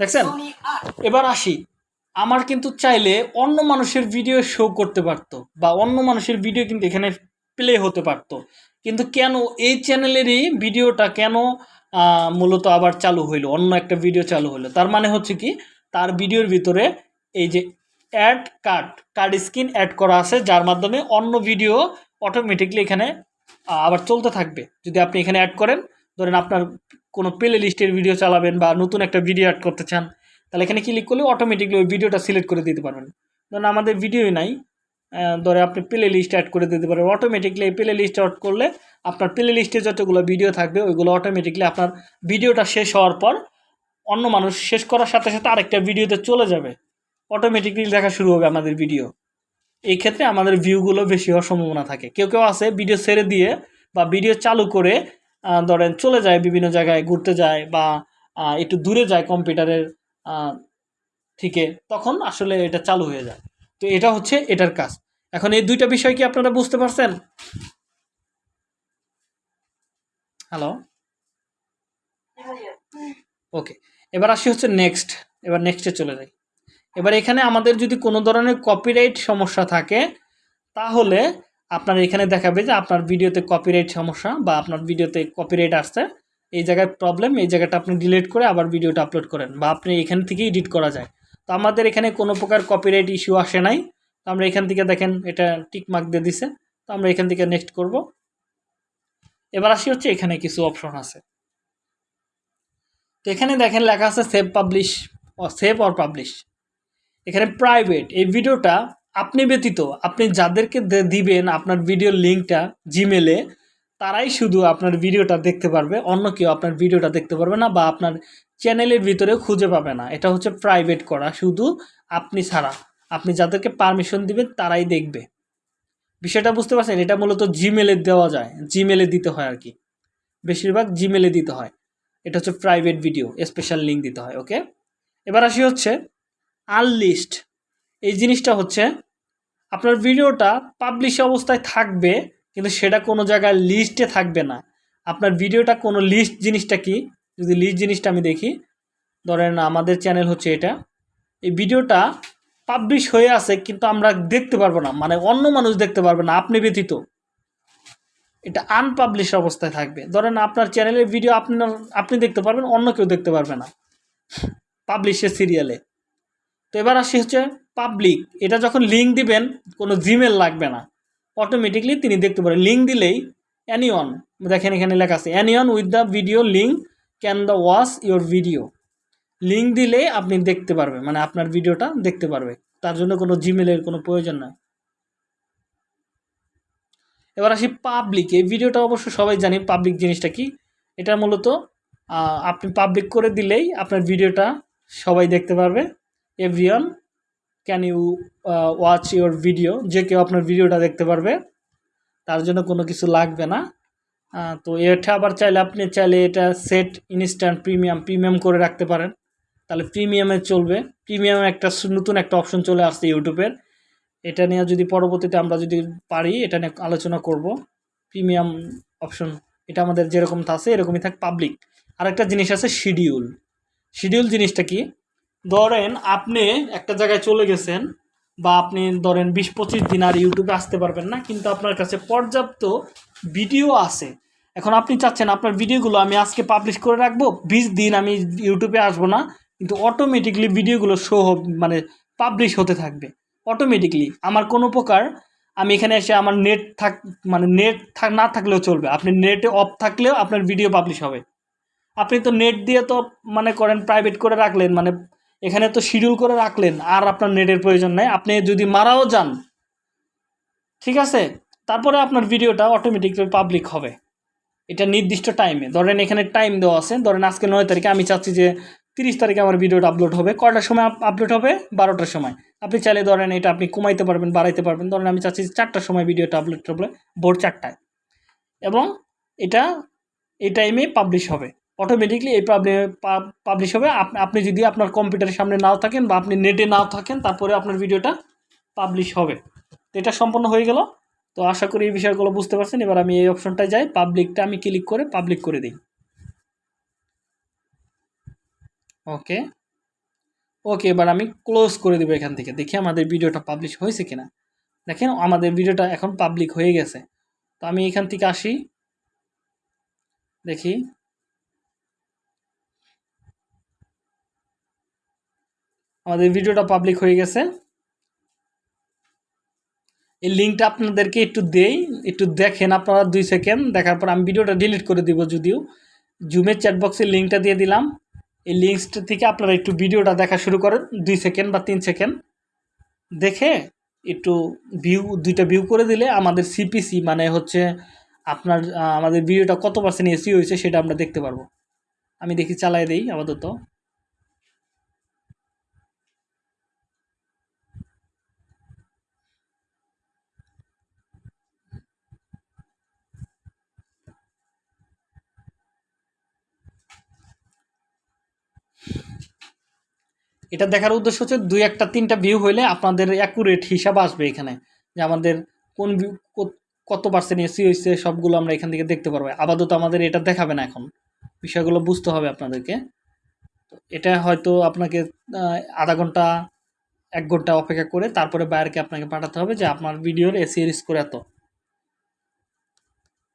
দেখছেন? এবার আসি। আমার কিন্তু চাইলে অন্য মানুষের ভিডিও শো করতে পারতো বা অন্য মানুষের ভিডিও কিন্তু এখানে প্লে হতে পারতো। কিন্তু কেন এই চ্যানেলেরই ভিডিওটা কেন মূলত আবার চালু হইল, অন্য একটা ভিডিও চালু হলো তার মানে হচ্ছে কি, তার ভিডিওর ভিতরে এই যে add card card screen add করা আছে, যার মাধ্যমে অন্য ভিডিও অটোমেটিকলি এখানে আবার চলতে থাকবে। যদি আপনি এখানে অ্যাড করেন, ধরেন আপনার কোনো প্লে লিস্টের ভিডিও চালাবেন বা নতুন একটা ভিডিও অ্যাড করতে চান তাহলে এখানে ক্লিক করলে অটোমেটিকলি ওই ভিডিওটা সিলেক্ট করে দিতে পারবেন। ধরুন আমাদের ভিডিওই নাই ধরে আপনি প্লে লিস্ট অ্যাড করে দিতে পারবেন অটোমেটিকলি এই প্লে লিস্ট অ্যাড করলে আপনার প্লে লিস্টে যতগুলো ভিডিও থাকবে, ওইগুলো অটোমেটিকলি আপনার ভিডিওটা শেষ হওয়ার পর অন্য মানুষ শেষ করার সাথে সাথে আরেকটা ভিডিওতে চলে যাবে। অটোমেটিকলি দেখা শুরু হবে আমাদের ভিডিও এই ক্ষেত্রে আমাদের ভিউগুলো বেশি হওয়ার সম্ভাবনা থাকে। কেউ কেউ আছে ভিডিও ছেড়ে দিয়ে বা ভিডিও চালু করে ধরেন চলে যায় বিভিন্ন জায়গায়, ঘুরতে যায় বা একটু দূরে যায় কম্পিউটারের থেকে তখন আসলে এটা চালু হয়ে যায়। তো এটা হচ্ছে এটার কাজ। এখন এই দুইটা বিষয় কি আপনারা বুঝতে পারছেন? হ্যালো ওকে এবার আসি হচ্ছে নেক্সট এবার নেক্সটে চলে যাই। এবার এখানে আমাদের যদি কোনো ধরনের কপিরাইট সমস্যা থাকে, তাহলে আপনার এখানে দেখাবে যে আপনার ভিডিওতে কপিরাইট সমস্যা বা আপনার ভিডিওতে কপিরাইট আসছে। এই জায়গায় প্রবলেম এই জায়গাটা আপনি ডিলিট করে আবার ভিডিওটা আপলোড করেন বা আপনি এখান থেকে এডিট করা যায়। তো আমাদের এখানে কোনো প্রকার কপিরাইট ইস্যু আসে নাই। তো আমরা এখান থেকে দেখেন, এটা টিক মার্ক দিয়ে দিছে। তো আমরা এখান থেকে নেক্সট করব। এবার আসি হচ্ছে এখানে কিছু অপশন আছে। তো এখানে দেখেন লেখা আছে save publish save or publish এখানে প্রাইভেট এই ভিডিওটা আপনি ব্যতীত আপনি যাদেরকে দিবেন আপনার ভিডিওর লিঙ্কটা জিমেলে তারাই শুধু আপনার ভিডিওটা দেখতে পারবে, অন্য কেউ আপনার ভিডিওটা দেখতে পারবে না বা আপনার চ্যানেলের ভিতরে খুঁজে পাবে না। এটা হচ্ছে প্রাইভেট করা, শুধু আপনি ছাড়া। আপনি যাদেরকে পারমিশন দিবেন, তারাই দেখবে। বিষয়টা বুঝতে পারছেন? এটা মূলত জিমেলে দেওয়া যায়। জিমেলে দিতে হয় আর কি। বেশিরভাগ জিমেলে দিতে হয়। এটা হচ্ছে প্রাইভেট ভিডিও স্পেশাল লিঙ্ক দিতে হয় ওকে এবার আসি হচ্ছে আনলিস্ট এই জিনিসটা হচ্ছে, আপনার ভিডিওটা পাবলিশ অবস্থায় থাকবে কিন্তু সেটা কোনো জায়গায় লিস্টে থাকবে না। আপনার ভিডিওটা কোনো লিস্ট জিনিসটা কি? যদি লিস্ট জিনিসটা আমি দেখি, ধরেন আমাদের চ্যানেল হচ্ছে এটা। এই ভিডিওটা পাবলিশ হয়ে আছে, কিন্তু আমরা দেখতে পারব না। মানে অন্য মানুষ দেখতে পারবে না, আপনি ব্যতীত। এটা আনপাবলিশ অবস্থায় থাকবে। ধরেন আপনার চ্যানেলের ভিডিও আপনার, আপনি দেখতে পারবেন, অন্য কেউ দেখতে পারবে না। পাবলিশের সিরিয়ালে তো এবার আসি হচ্ছে পাবলিক এটা যখন লিঙ্ক দিবেন, কোনো জিমেল লাগবে না। অটোমেটিকলি তিনি দেখতে পারেন। লিঙ্ক দিলেই অ্যানিওন দেখেন এখানে লেখা আছে anyone with the video link can the watch your video link দিলে আপনি দেখতে পারবেন মানে আপনার ভিডিওটা দেখতে পারবে। তার জন্য কোনো জিমেলের কোনো প্রয়োজন নাই এবার আসি পাবলিক এই ভিডিওটা অবশ্য সবাই জানি পাবলিক জিনিসটা কি? এটা মূলত আপনি পাবলিক করে দিলেই আপনার ভিডিওটা সবাই দেখতে পারবে। Everyone can you watch your video যে কেউ আপনার ভিডিওটা দেখতে পারবে, তার জন্য কোনো কিছু লাগবে না। তো এটা আবার চাইলে আপনি চাইলে এটা সেট ইনস্ট্যান্ট প্রিমিয়াম প্রিমিয়াম করে রাখতে পারেন। তাহলে প্রিমিয়ামে চলবে। প্রিমিয়াম একটা নতুন একটা অপশন চলে আসছে ইউটিউবের এটা নিয়ে যদি পরবর্তীতে আমরা যদি পারি, এটা নিয়ে আলোচনা করব। প্রিমিয়াম অপশন এটা আমাদের যেরকম আছে, এরকমই থাক পাবলিক আরেকটা জিনিস আছে শিডিউল শিডিউল জিনিসটা কি? ধরেন আপনি একটা জায়গায় চলে গেছেন বা আপনি ধরেন বিশ পঁচিশ দিন আর ইউটিউবে আসতে পারবেন না, কিন্তু আপনার কাছে পর্যাপ্ত ভিডিও আছে। এখন আপনি চাচ্ছেন আপনার ভিডিওগুলো আমি আজকে পাবলিশ করে রাখব, বিশ দিন আমি ইউটিউবে আসব না, কিন্তু অটোমেটিকলি ভিডিওগুলো শো মানে পাবলিশ হতে থাকবে। অটোমেটিকলি আমার কোনো প্রকার আমি এখানে এসে আমার নেট থাক মানে নেট থাক, না থাকলেও চলবে। আপনি নেটে অফ থাকলেও আপনার ভিডিও পাবলিশ হবে। আপনি তো নেট দিয়ে তো মানে করেন প্রাইভেট করে রাখলেন মানে এখানে তো শিডিউল করে রাখলেন, আর আপনার নেটের প্রয়োজন নাই। আপনি যদি মারাও যান, ঠিক আছে? তারপরে আপনার ভিডিওটা অটোমেটিকলি পাবলিক হবে। এটা নির্দিষ্ট টাইমে ধরেন এখানে টাইম দেওয়া আছে। ধরেন আজকে নয় তারিখে আমি চাচ্ছি যে তিরিশ তারিখে আমার ভিডিওটা আপলোড হবে। কটার সময় আপলোড হবে? বারোটার সময়। আপনি চাইলে ধরেন এটা আপনি কমাইতে পারবেন, বাড়াইতে পারবেন। ধরেন আমি চাচ্ছি চারটার সময় ভিডিওটা আপলোড হবে, ভোর চারটায়। এবং এটা, এই টাইমে পাবলিশ হবে। অটোমেটিকলি এই পাবলিশ হবে। আপ- আপনি যদি আপনার কম্পিউটারের সামনে নাও থাকেন বা আপনি নেটে নাও থাকেন, তারপরে আপনার ভিডিওটা পাবলিশ হবে। তো এটা সম্পন্ন হয়ে গেল। তো আশা করি এই বিষয়গুলো বুঝতে পারছেন। এবার আমি এই অপশনটায় যাই। পাবলিকটা আমি ক্লিক করে পাবলিক করে দিই। ওকে ওকে এবার আমি ক্লোজ করে দেবো এখান থেকে। দেখি আমাদের ভিডিওটা পাবলিশ হয়েছে কিনা। দেখেন, আমাদের ভিডিওটা এখন পাবলিক হয়ে গেছে। তো আমি এখান থেকে আসি। দেখি। আমাদের ভিডিওটা পাবলিক হয়ে গেছে। এই লিঙ্কটা আপনাদেরকে একটু দেই, একটু দেখেন আপনারা দুই সেকেন্ড দেখার পর আমি ভিডিওটা ডিলিট করে দিব যদিও। জুমের চ্যাট বক্সের লিঙ্কটা দিয়ে দিলাম। এই লিঙ্কসটা থেকে আপনারা একটু ভিডিওটা দেখা শুরু করেন, দুই সেকেন্ড বা তিন সেকেন্ড দেখে একটু ভিউ দুইটা ভিউ করে দিলে আমাদের সিপিসি মানে হচ্ছে আপনার আমাদের ভিডিওটা কত পার্সেন্ট এসি হয়েছে সেটা আমরা দেখতে পারব। আমি দেখি চালাই দেই আপাতত। এটা দেখার উদ্দেশ্য হচ্ছে দুই একটা, তিনটা ভিউ হইলে আপনাদের অ্যাকুরেট হিসাব আসবে এখানে যে আমাদের কোন ভিউ কত পার্সেন্ট এসি হয়েছে সবগুলো আমরা এখান থেকে দেখতে পারব। আপাতত আমাদের এটা দেখাবে না এখন। বিষয়গুলো বুঝতে হবে আপনাদেরকে। এটা হয়তো আপনাকে আধা ঘণ্টা, এক ঘণ্টা অপেক্ষা করে তারপরে বাইরকে আপনাকে পাঠাতে হবে যে আপনার ভিডিওর এসি স্কোর এত।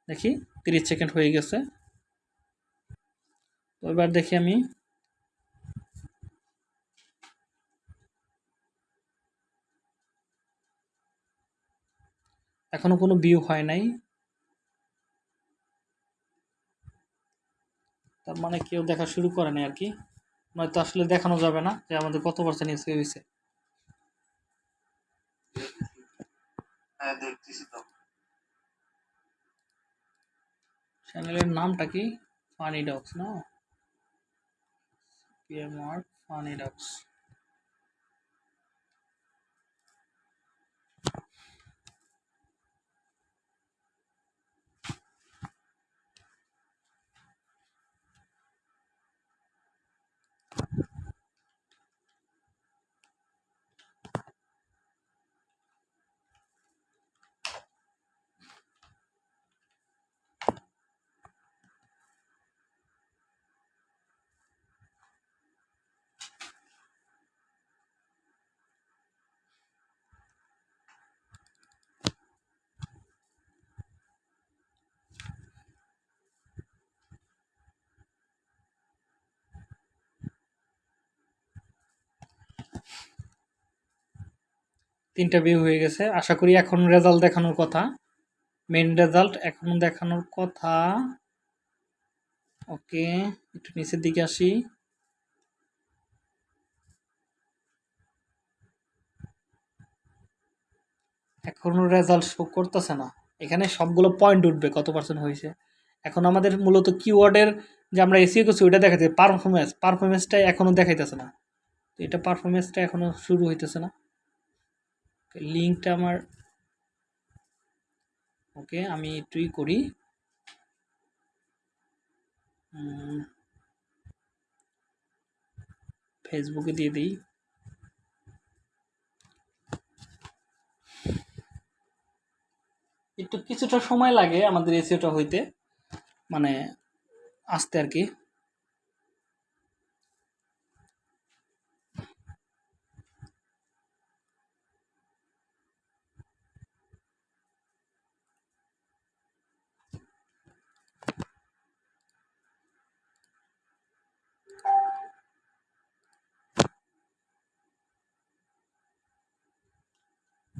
দেখি, তিরিশ সেকেন্ড হয়ে গেছে। তো এবার দেখি আমি এখনও কোনো ভিউ হয় নাই। তার মানে কেউ দেখা শুরু করেনি আর কি। নয়তো আসলে দেখানো যাবে না যে আমাদের কত পার্সেন্ট এসে হয়েছে হ্যাঁ চ্যানেলের নামটা কি? ফানি ডগস না? পিএম আর্ট ফানি ডগস তিনটা ভিউ হয়ে গেছে। আশা করি এখন রেজাল্ট দেখানোর কথা। মেন রেজাল্ট এখন দেখানোর কথা। ওকে একটু নিচের দিকে আসি। এখনও রেজাল্ট শো করতেছে না। এখানে সবগুলো পয়েন্ট উঠবে, কত পার্সেন্ট হয়েছে। এখন আমাদের মূলত কিওয়ার্ডের যে আমরা এসিও করছি, ওইটা দেখাচ্ছে পারফরমেন্স পারফরমেন্সটা এখনও দেখাইতেছে না। তো এটা পারফরমেন্সটা এখনও শুরু হইতেছে না। লিঙ্কটা আমার, ওকে, আমি একটুই করি। ফেসবুকে দিয়ে দিই। একটু কিছুটা সময় লাগে আমাদের এসিওটা হইতে মানে আসতে আর কি।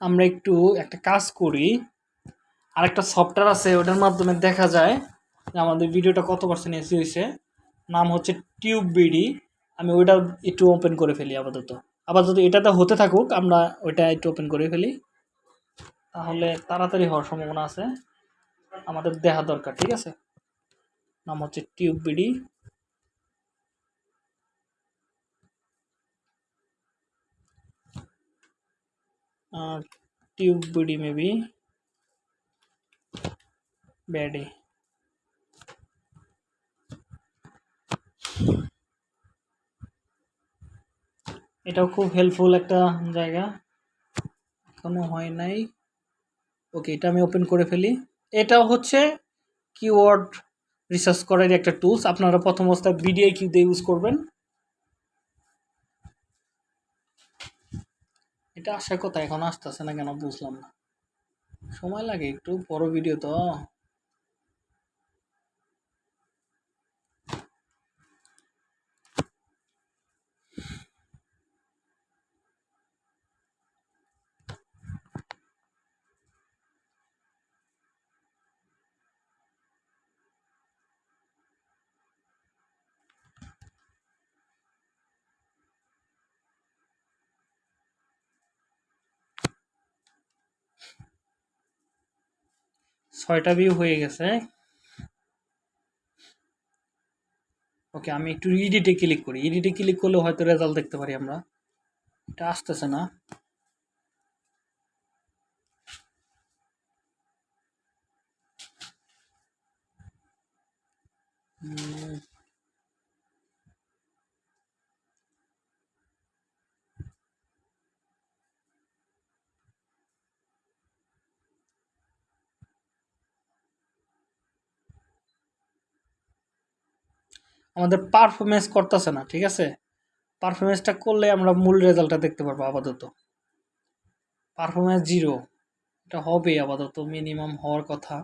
আমরা একটু একটা কাজ করি। আর একটা সফটওয়্যার আছে, ওটার মাধ্যমে দেখা যায় যে আমাদের ভিডিওটা কত পার্সেন্ট এসি হয়েছে। নাম হচ্ছে টিউব বিডি আমি ওইটা একটু ওপেন করে ফেলি আপাতত। আপাতত এটাতে হতে থাকুক, আমরা ওইটা একটু ওপেন করে ফেলি। তাহলে তাড়াতাড়ি হওয়ার সম্ভাবনা আছে। আমাদের দেখা দরকার, ঠিক আছে? নাম হচ্ছে tube BD tube BD maybe BD এটাও খুব হেল্পফুল একটা জায়গা। এখনও হয় নাই। ওকে এটা আমি ওপেন করে ফেলি। এটাও হচ্ছে কিওয়ার্ড রিসার্চ করার একটা টুলস আপনারা প্রথম অবস্থায় বিডিআই দিয়ে ইউজ করবেন। এটা আসার কথা এখন আসতেছে না কেন বুঝলাম না। সময় লাগে একটু, বড় ভিডিও তো। ছয়টা ভিউ হয়ে গেছে। ওকে আমি একটু ইডিটে ক্লিক করি। ইডিটে ক্লিক করলে হয়তো রেজাল্ট দেখতে পারি আমরা। এটা আসতেছে না। উম, আমাদের পারফরমেন্স করতেছে না, ঠিক আছে? পারফরমেন্সটা করলে আমরা মূল রেজাল্টটা দেখতে পারব আপাতত। পারফরমেন্স জিরো এটা হবে আপাতত মিনিমাম হওয়ার কথা।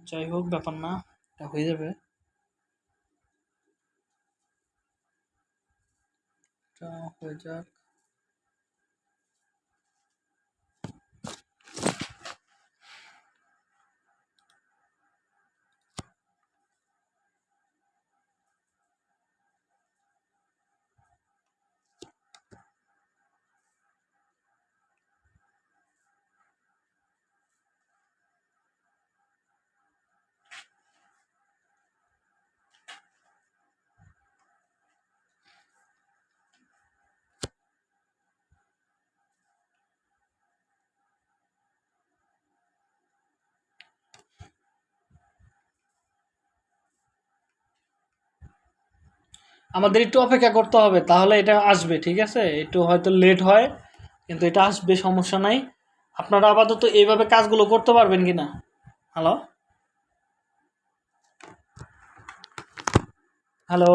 যাই হোক, ব্যাপার না, এটা হয়ে যাবে। হয়ে যাক। আমাদের একটু অপেক্ষা করতে হবে, তাহলে এটা আসবে, ঠিক আছে? একটু হয়তো লেট হয়, কিন্তু এটা আসবে, সমস্যা নাই। আপনারা আপাতত এইভাবে কাজগুলো করতে পারবেন কি না? হ্যালো হ্যালো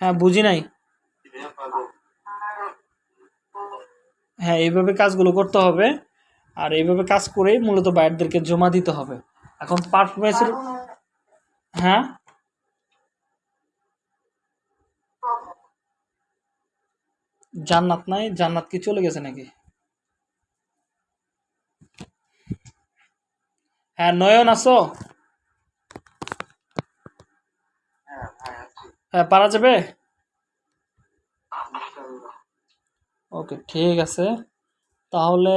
হ্যাঁ বুঝি নাই। হ্যাঁ এইভাবে কাজগুলো করতে হবে, আর এইভাবে কাজ করেই মূলত বাইরদেরকে জমা দিতে হবে। এখন পারফরমেন্সের হ্যাঁ? জান্নাত নাই জান্নাত কি চলে গেছে নাকি? হ্যাঁ নয়ন আছো? হ্যাঁ হ্যাঁ পারা যাবে? ওকে ঠিক আছে। তাহলে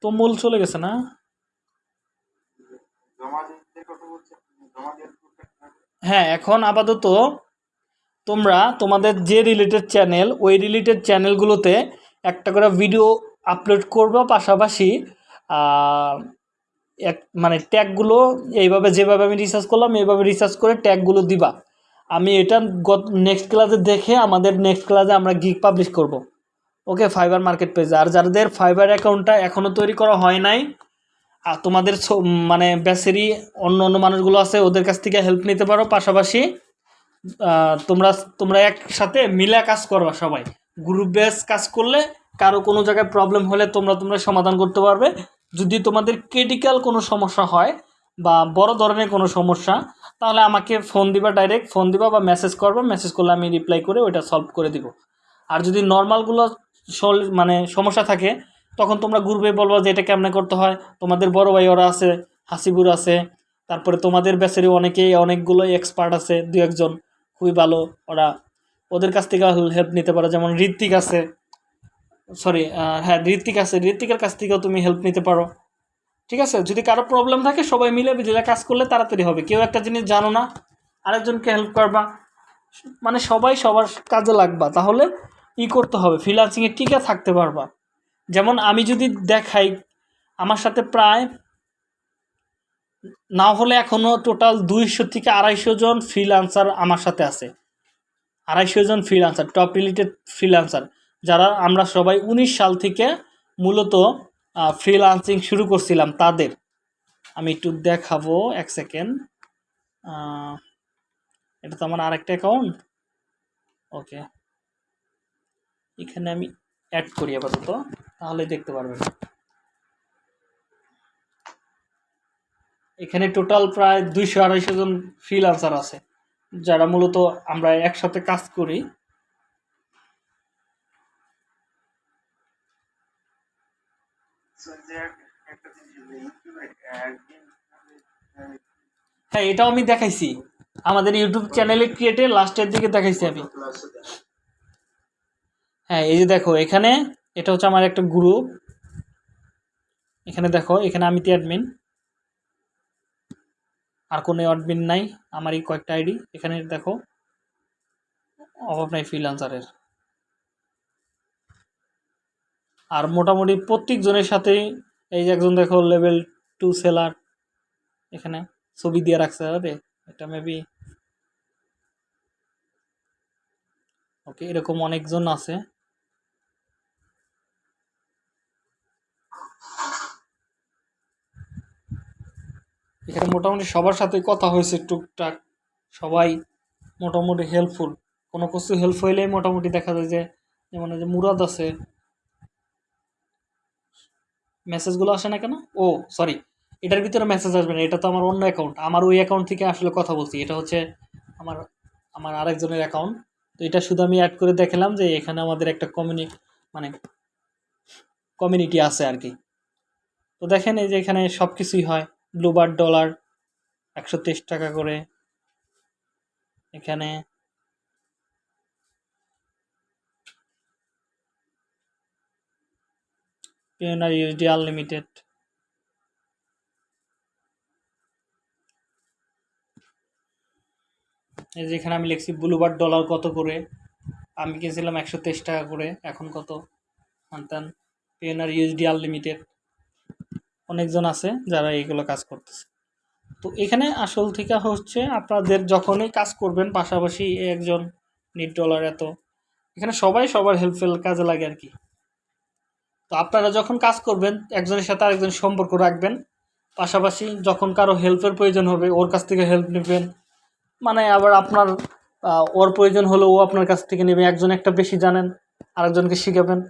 তো মূল চলে গেছে না জমা দিতে কথা বলছে জমা দিয়ে হ্যাঁ এখন আপাতত তোমরা তোমাদের যে রিলেটেড চ্যানেল ওই রিলেটেড চ্যানেলগুলোতে একটা করে ভিডিও আপলোড করবে পাশাপাশি এক মানে ট্যাগগুলো এইভাবে যেভাবে আমি রিসার্চ করলাম, এইভাবে রিসার্চ করে ট্যাগগুলো দিবা। আমি এটা গত নেক্সট ক্লাসে দেখে আমাদের নেক্সট ক্লাসে আমরা গিগ পাবলিশ করব। ওকে ফাইবার মার্কেট পেজে আর যাদের ফাইবার অ্যাকাউন্টটা এখনও তৈরি করা হয় নাই তোমাদের মানে ব্যাচেরই অন্য অন্য মানুষগুলো আছে, ওদের কাছ থেকে হেল্প নিতে পারো। পাশাপাশি তোমরা তোমরা একসাথে মিলে কাজ করবা সবাই। গ্রুপ বেস কাজ করলে কারও কোনো জায়গায় প্রবলেম হলে তোমরা তোমরা সমাধান করতে পারবে। যদি তোমাদের ক্রিটিক্যাল কোনো সমস্যা হয় বা বড় ধরনের কোনো সমস্যা, তাহলে আমাকে ফোন দিবা ডাইরেক্ট ফোন দিবা বা মেসেজ করবা। মেসেজ করলে আমি রিপ্লাই করে ওইটা সলভ করে দিব। আর যদি নর্মালগুলো মানে সমস্যা থাকে তখন তোমরা গ্রুপে বলব যে এটা কেমনে করতে হয়? তোমাদের বড় ভাই ওরা আছে, হাসিবুর আছে, তারপরে তোমাদের ব্যাচেরই অনেকেই, অনেকগুলো এক্সপার্ট আছে দু একজন। খুবই ভালো ওরা। ওদের কাছ থেকে হেল্প নিতে পারো, যেমন ঋত্বিক আছে। সরি হ্যাঁ ঋত্বিক আছে। ঋত্বিকের কাছ থেকেও তুমি হেল্প নিতে পারো। ঠিক আছে? যদি কারও প্রবলেম থাকে, সবাই মিলে মিলে কাজ করলে তাড়াতাড়ি হবে। কেউ একটা জিনিস জানো না, আরেকজনকে হেল্প করবা। মানে সবাই সবার কাজে লাগবা। তাহলে ই করতে হবে। ফ্রিলান্সিংয়ে টিকে থাকতে পারবা। যেমন আমি যদি দেখাই, আমার সাথে প্রায় না হলে এখনও টোটাল দুইশো থেকে আড়াইশো জন ফ্রিলান্সার আমার সাথে আছে। আড়াইশো জন ফ্রিলান্সার টপ রিলেটেড ফ্রিলান্সার যারা আমরা সবাই উনিশ সাল থেকে মূলত ফ্রিলান্সিং শুরু করছিলাম তাদের। আমি একটু দেখাবো এক সেকেন্ড এটা তো আমার আরেকটা অ্যাকাউন্ট ওকে এখানে আমি অ্যাড করি আপাতত। তাহলে দেখতে পারবেন। এখানে টোটাল প্রায় দুইশো আড়াইশো জন ফ্রিলান্সার আছে, যারা মূলত আমরা একসাথে কাজ করি। হ্যাঁ এটাও আমি দেখাইছি। আমাদের ইউটিউব চ্যানেলে ক্রিয়েটে লাস্টের দিকে দেখাইছি আমি। হ্যাঁ এই যে দেখো, এখানে এটা হচ্ছে আমার একটা গ্রুপ এখানে দেখো, এখানে আমি তো অ্যাডমিন আর কোনো অ্যাডমিন নাই আমার এই কয়েকটা আইডি এখানে দেখো অভাব নাই ফ্রিলান্সারের আর মোটামুটি প্রত্যেকজনের সাথেই এই যে একজন দেখো লেভেল টু সেলার এখানে ছবি দিয়ে রাখছে হবে এটা মেবি ওকে এরকম অনেকজন আছে। এখানে মোটামুটি সবার সাথে কথা হয়েছে টুকটাক। সবাই মোটামুটি হেল্পফুল কোনো কিছু হেল্প হইলেই মোটামুটি দেখা যায় যে, যেমন যে মুরাদ আছে মেসেজগুলো আসে না কেন? ও সরি এটার ভিতরে মেসেজ আসবে না, এটা তো আমার অন্য অ্যাকাউন্ট আমার ওই অ্যাকাউন্ট থেকে আসলে কথা বলছি, এটা হচ্ছে আমার আমার আরেকজনের অ্যাকাউন্ট তো এটা শুধু আমি অ্যাড করে দেখলাম যে এখানে আমাদের একটা কমিউনি মানে কমিউনিটি আছে আর কি। তো দেখেন এই যে এখানে সব কিছুই হয়। ব্লুবার ডলার একশো তেইশ টাকা করে। এখানে পিওনার ইউএসডি আনলিমিটেড এই যে এখানে আমি লিখছি ব্লুবার ডলার কত করে? আমি কিনছিলাম একশো তেইশ টাকা করে। এখন কত? আনতাম পিওনার ইউএসডি আনলিমিটেড অনেকজন আছে যারা এইগুলো কাজ করতেছে। তো এখানে আসল থেকে হচ্ছে আপনাদের যখনই কাজ করবেন, পাশাপাশি একজন নিট ডলার এত, এখানে সবাই সবার হেল্পফুল কাজে লাগে আর কি। তো আপনারা যখন কাজ করবেন, একজনের সাথে আরেকজন সম্পর্ক রাখবেন, পাশাপাশি যখন কারও হেল্পের প্রয়োজন হবে, ওর কাছ থেকে হেল্প নেবেন মানে আবার আপনার ওর প্রয়োজন হলে ও আপনার কাছ থেকে নেবে, একজন একটা বেশি জানেন, আরেকজনকে শিখাবেন।